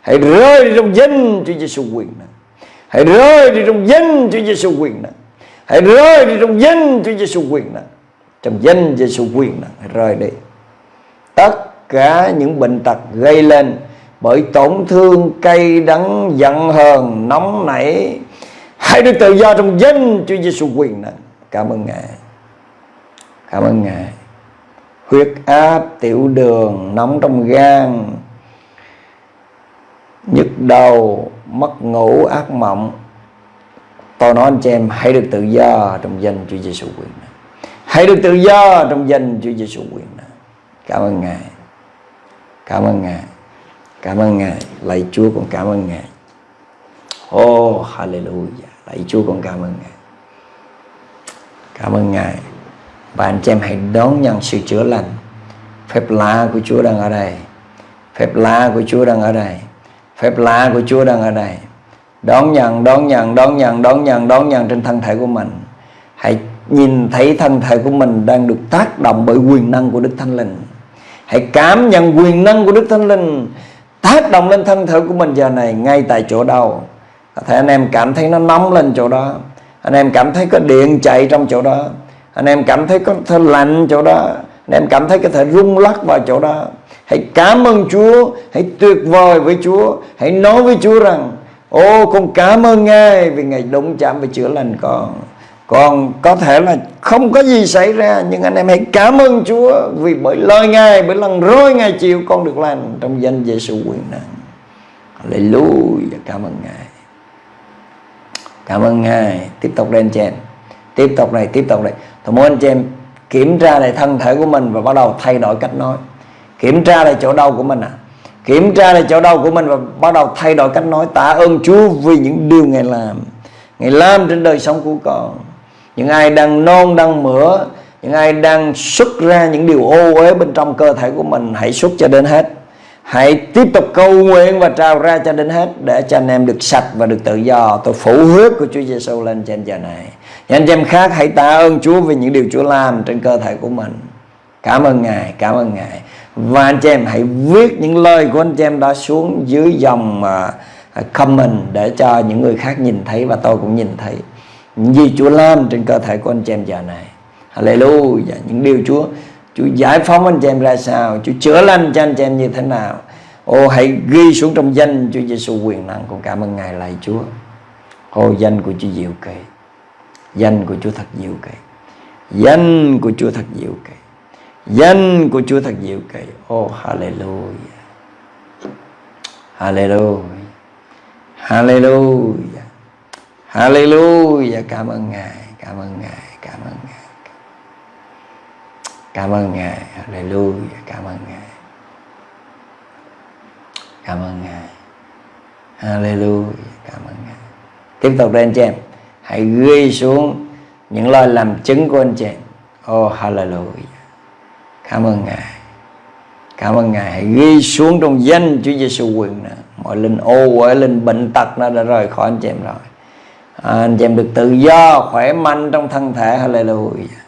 [SPEAKER 2] Hãy rơi đi trong danh Chúa Giêsu quyền này. Hãy rơi đi trong danh Chúa Giêsu quyền này. Hãy rơi đi trong danh Chúa Giêsu quyền này. Trong danh Giêsu quyền này, hãy rơi đi. Tất cả những bệnh tật gây lên bởi tổn thương cay đắng giận hờn nóng nảy Hãy được tự do trong danh Chúa Giêsu quyền năng. Cảm ơn Ngài. Cảm ơn Ngài. Huyết áp, tiểu đường, nóng trong gan, nhức đầu, mất ngủ, ác mộng. Tôi nói anh chị em hãy được tự do trong danh Chúa Giêsu quyền năng. Hãy được tự do trong danh Chúa Giêsu quyền năng. Cảm ơn Ngài. Cảm ơn Ngài. Cảm ơn Ngài. Lạy Chúa con cảm ơn Ngài. Oh, hallelujah. Lạy Chúa con cảm ơn Ngài Cảm ơn Ngài Và anh chị em hãy đón nhận sự chữa lành Phép lạ của Chúa đang ở đây Phép lạ của Chúa đang ở đây Phép lạ của Chúa đang ở đây Đón nhận, đón nhận, đón nhận, đón nhận, đón nhận trên thân thể của mình Hãy nhìn thấy thân thể của mình đang được tác động bởi quyền năng của Đức Thánh Linh Hãy cảm nhận quyền năng của Đức Thánh Linh, tác động lên thân thể của mình giờ này ngay tại chỗ đâu có thể anh em cảm thấy nó nóng lên chỗ đó. Anh em cảm thấy có điện chạy trong chỗ đó. Anh em cảm thấy có thể lạnh chỗ đó. Anh em cảm thấy có thể rung lắc vào chỗ đó. Hãy cảm ơn Chúa. Hãy tuyệt vời với Chúa. Hãy nói với Chúa rằng, ô, con cảm ơn Ngài vì Ngài đụng chạm và chữa lành con còn có thể là không có gì xảy ra, nhưng anh em hãy cảm ơn Chúa vì bởi lời Ngài, bởi lần rối Ngài chịu con được lành trong danh Giêsu quyền năng. Hallelujah. Cảm ơn Ngài. Cảm ơn Ngài. Tiếp tục đây anh chị em. Tiếp tục này tiếp tục này tôi muốn anh chị em kiểm tra lại thân thể của mình và bắt đầu thay đổi cách nói. Kiểm tra lại chỗ đau của mình à. Kiểm tra lại chỗ đau của mình và bắt đầu thay đổi cách nói. Tạ ơn Chúa vì những điều Ngài làm. Ngài làm trên đời sống của con những ai đang non, đang mửa, những ai đang xuất ra những điều ô uế bên trong cơ thể của mình, hãy xuất cho đến hết. Hãy tiếp tục cầu nguyện và trao ra cho đến hết để cho anh em được sạch và được tự do. Tôi phủ huyết của Chúa Giêsu lên trên giờ này. Những anh em khác, hãy tạ ơn Chúa vì những điều Chúa làm trên cơ thể của mình. Cảm ơn Ngài, cảm ơn Ngài. Và anh chị em, hãy viết những lời của anh chị em đó xuống dưới dòng à, à, comment để cho những người khác nhìn thấy và tôi cũng nhìn thấy những gì Chúa làm trên cơ thể của anh chị em giờ này. Hallelujah. Những điều Chúa Chúa giải phóng anh chị em ra sao, Chúa chữa lành cho anh chị em như thế nào. Ô, hãy ghi xuống trong danh Chúa Giêsu quyền năng. Con cảm ơn Ngài lạy Chúa. Ô, danh của Chúa diệu kỳ. Danh của Chúa thật diệu kỳ. Danh của Chúa thật diệu kỳ. Danh của Chúa thật diệu kỳ. Ô, hallelujah. Hallelujah. Hallelujah. Hallelujah. Cảm ơn Ngài, Cảm ơn Ngài, Cảm ơn Ngài. Cảm ơn Ngài. Hallelujah. Cảm ơn Ngài. Cảm ơn Ngài. Hallelujah. Cảm ơn Ngài. Tiếp tục lên anh chị em. Hãy ghi xuống những lời làm chứng của anh chị em. Oh Hallelujah. Cảm ơn Ngài. Cảm ơn Ngài. Hãy ghi xuống trong danh Chúa Giêsu quyền nè. Mọi linh ô uế linh bệnh tật nó đã rời khỏi anh chị em rồi à, Anh chị em được tự do Khỏe mạnh trong thân thể. Hallelujah.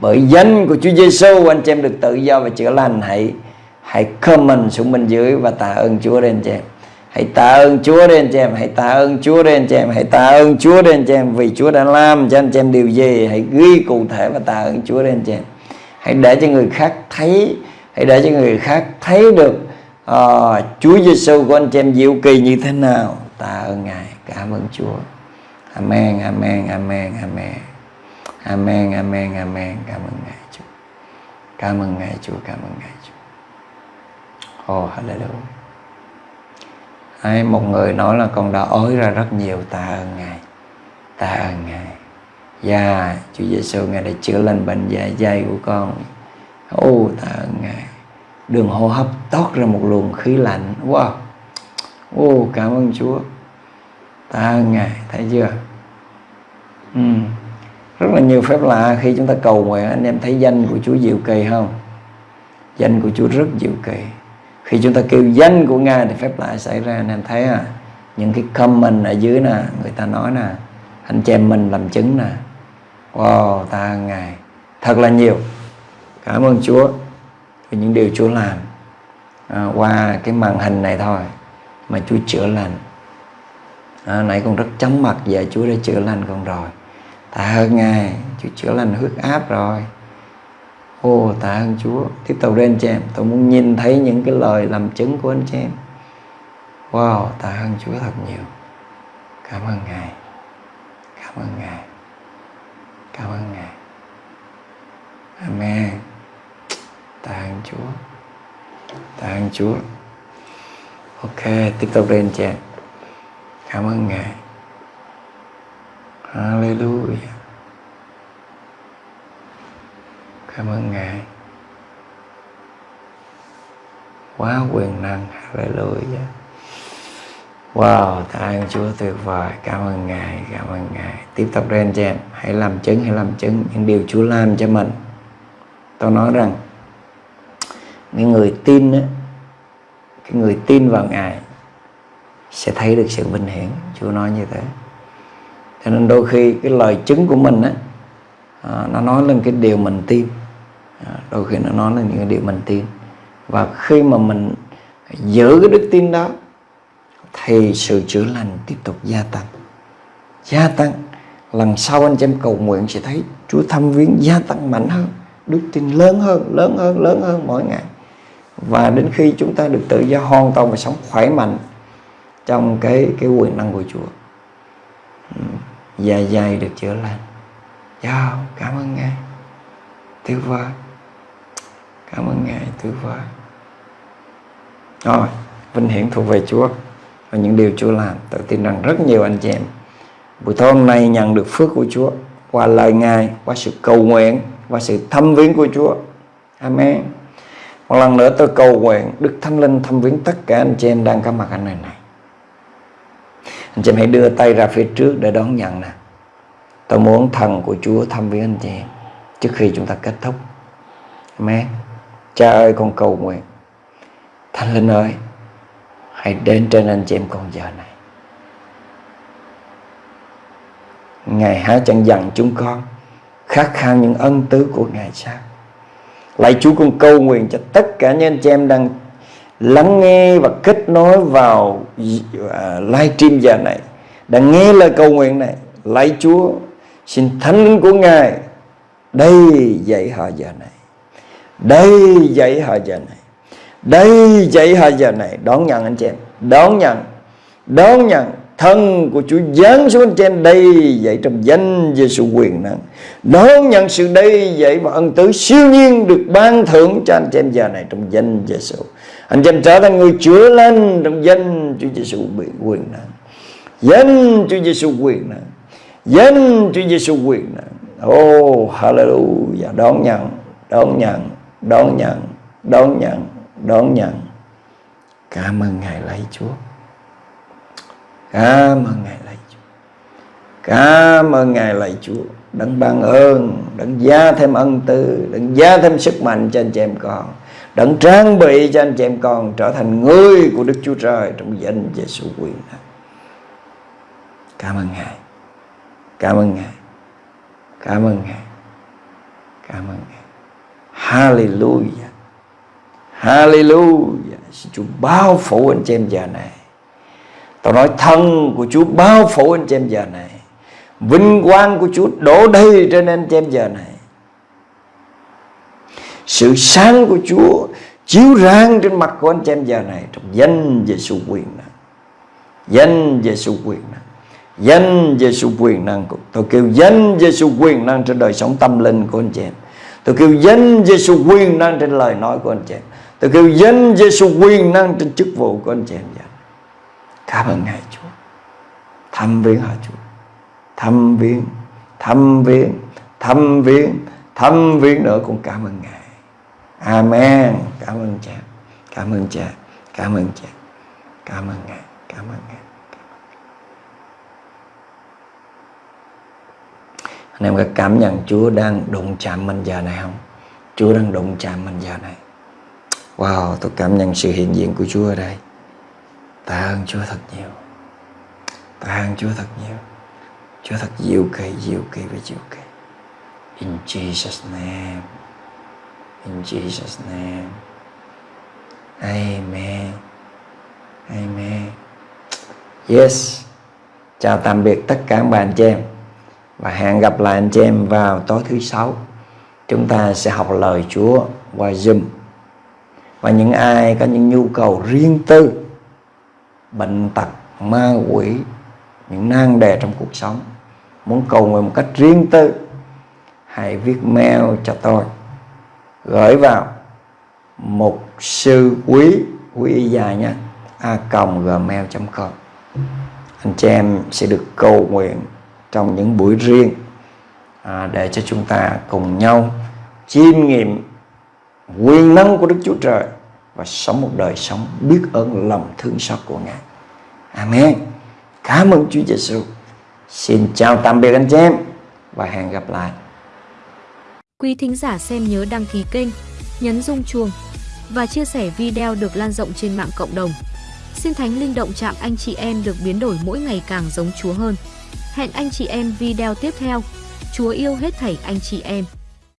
[SPEAKER 2] Bởi danh của Chúa Giêsu anh chị em được tự do và chữa lành. Hãy hãy comment xuống bên dưới và tạ ơn Chúa đến chị em. Hãy tạ ơn Chúa đến anh chị em. Hãy tạ ơn Chúa đến anh chị em. Hãy tạ ơn Chúa đến anh chị em vì Chúa đã làm cho anh chị em điều gì. Hãy ghi cụ thể và tạ ơn Chúa đến anh chị em. Hãy để cho người khác thấy hãy để cho người khác thấy được uh, Chúa Giêsu của anh chị em diệu kỳ như thế nào. Tạ ơn Ngài. Cảm ơn Chúa. Amen Amen Amen Amen Amen, amen, amen. Cảm ơn Ngài Chúa. Cảm ơn Ngài Chúa, cảm ơn Ngài Chúa. Oh, hallelujah. Ấy, một người nói là con đã ối ra rất nhiều tạ ơn Ngài. Tạ ơn Ngài. Dạ, yeah, Chúa Giêsu Ngài đã chữa lành bệnh dạ dày của con. Ô, oh, tạ ơn Ngài. Đường hô hấp tót ra một luồng khí lạnh. Wow. Ô, oh, cảm ơn Chúa. À, ta ơn Ngài, thấy chưa? Ừ. Rất là nhiều phép lạ khi chúng ta cầu nguyện. Anh em thấy danh của Chúa diệu kỳ không? Danh của Chúa rất diệu kỳ. Khi chúng ta kêu danh của Ngài thì phép lạ xảy ra. Anh em thấy à? Những cái comment ở dưới nè người ta nói nè anh chị em mình làm chứng nè. Wow ta ngài. Thật là nhiều. Cảm ơn Chúa vì những điều Chúa làm. À, qua cái màn hình này thôi mà Chúa chữa lành à, nãy con rất chóng mặt giờ Chúa đã chữa lành con rồi. Tạ ơn ngài chúa chữa lành huyết áp rồi. Ô tạ ơn chúa. Tiếp tục đến anh chị em tôi muốn nhìn thấy những cái lời làm chứng của anh chị em. Wow tạ ơn chúa thật nhiều. Cảm ơn ngài. Cảm ơn ngài. Cảm ơn ngài. Amen. Tạ ơn chúa. Tạ ơn chúa. Ok tiếp tục đến anh chị em cảm ơn ngài Hallelujah. Cảm ơn Ngài. Quá quyền năng. Hallelujah. Wow, tạ ơn Chúa tuyệt vời. Cảm ơn Ngài, cảm ơn Ngài. Tiếp tục lên cho em. Hãy làm chứng, hãy làm chứng những điều Chúa làm cho mình. Tôi nói rằng cái người tin á, cái người tin vào Ngài sẽ thấy được sự vinh hiển. Chúa nói như thế. Cho nên đôi khi cái lời chứng của mình á à, nó nói lên cái điều mình tin. À, đôi khi nó nói lên những cái điều mình tin. Và khi mà mình giữ cái đức tin đó thì sự chữa lành tiếp tục gia tăng. Gia tăng lần sau anh chị em cầu nguyện sẽ thấy Chúa thăm viếng gia tăng mạnh hơn đức tin lớn hơn lớn hơn lớn hơn mỗi ngày. Và đến khi chúng ta được tự do hoàn toàn và sống khỏe mạnh trong cái cái quyền năng của Chúa dạ dày được chữa lành chào cảm ơn Ngài. Tuyệt vời. Cảm ơn Ngài, tuyệt vời. Rồi, vinh hiển thuộc về Chúa và những điều Chúa làm. Tôi tin rằng rất nhiều anh chị em buổi tối hôm nay nhận được phước của Chúa qua lời Ngài, qua sự cầu nguyện, qua sự thăm viếng của Chúa. Amen. Một lần nữa tôi cầu nguyện Đức Thánh Linh thăm viếng tất cả anh chị em đang có mặt ở nơi này. Anh chị em hãy đưa tay ra phía trước để đón nhận nè. Tôi muốn thần của Chúa thăm viếng anh chị em trước khi chúng ta kết thúc. Amen. Cha ơi con cầu nguyện. Thánh Linh ơi, hãy đến trên anh chị em con giờ này. Ngài há chẳng dặn chúng con khát khao những ân tứ của Ngài sao? Lạy Chúa con cầu nguyện cho tất cả những anh chị em đang lắng nghe và kết nối vào à, live stream giờ này, đã nghe lời cầu nguyện này, lạy Chúa, xin thánh linh của Ngài đây dạy họ giờ này đây dạy họ giờ này đây dạy họ giờ này. Đón nhận anh chị em, đón nhận đón nhận thân của Chúa giáng xuống anh em đây dạy trong danh Giêsu quyền năng. Đón nhận sự đây dạy và ân tứ siêu nhiên được ban thưởng cho anh chị em giờ này trong danh Giêsu anh chị em trở thành người chữa lành trong danh Chúa Giêsu bị quyền năng danh Chúa Giêsu quyền năng danh Chúa Giêsu quyền năng oh hallelujah. Đón nhận đón nhận đón nhận đón nhận đón nhận. Cảm ơn ngài lấy Chúa. Cảm ơn Ngài lạy Chúa. Cảm ơn Ngài lạy Chúa. Đấng ban ơn, Đấng gia thêm ân tư, Đấng gia thêm sức mạnh cho anh chị em con. Đấng trang bị cho anh chị em con Trở thành người của Đức Chúa Trời Trong danh Giêsu quyền Cảm ơn Ngài. Cảm ơn Ngài. Cảm ơn Ngài. Cảm ơn Ngài. Hallelujah. Hallelujah. Xin Chúa bao phủ anh chị em giờ này. Tôi nói thân của Chúa bao phủ anh chị em giờ này. Vinh quang của Chúa đổ đầy trên anh chị em giờ này. Sự sáng của Chúa chiếu rang trên mặt của anh chị em giờ này Trong danh Giêsu quyền năng. Danh Giêsu quyền năng. Danh Giêsu quyền năng Tôi kêu danh Giêsu quyền năng trên đời sống tâm linh của anh chị em. Tôi kêu danh Giêsu quyền năng trên lời nói của anh chị em. Tôi kêu danh Giêsu quyền năng trên chức vụ của anh chị em giờ Cảm ơn Ngài Chúa. Thăm viếng họ Chúa. Thăm viếng Thăm viếng Thăm viếng Thăm viếng nữa. Cũng cảm ơn Ngài. Amen. Cảm ơn cha. Cảm ơn cha. Cảm ơn cha. Cảm ơn Ngài. Cảm ơn Ngài. Anh em có cảm nhận Chúa đang đụng chạm mình giờ này không? Chúa đang đụng chạm mình giờ này. Wow, tôi cảm nhận sự hiện diện của Chúa ở đây. Tạ ơn Chúa thật nhiều. Tạ ơn Chúa thật nhiều. Chúa thật diệu kỳ, diệu kỳ và diệu kỳ. In Jesus name. In Jesus name. Amen. Amen. Yes. Chào tạm biệt tất cả các bạn, chị em. Và hẹn gặp lại anh chị em vào tối thứ sáu. Chúng ta sẽ học lời Chúa qua Zoom. Và những ai có những nhu cầu riêng tư, bệnh tật, ma quỷ, những nan đề trong cuộc sống, muốn cầu nguyện một cách riêng tư, hãy viết mail cho tôi gửi vào mục sư quý quý y dài nha a gmail.com anh chị em sẽ được cầu nguyện trong những buổi riêng à, để cho chúng ta cùng nhau chiêm nghiệm quyền năng của Đức Chúa Trời và sống một đời sống biết ơn lòng thương xót của Ngài. Amen. Cảm ơn Chúa Giêsu. Xin chào tạm biệt anh chị em và hẹn gặp lại.
[SPEAKER 1] Quý thính giả xem nhớ đăng ký kênh, nhấn rung chuông và chia sẻ video được lan rộng trên mạng cộng đồng. Xin Thánh Linh động chạm anh chị em được biến đổi mỗi ngày càng giống Chúa hơn. Hẹn anh chị em video tiếp theo. Chúa yêu hết thảy anh chị em.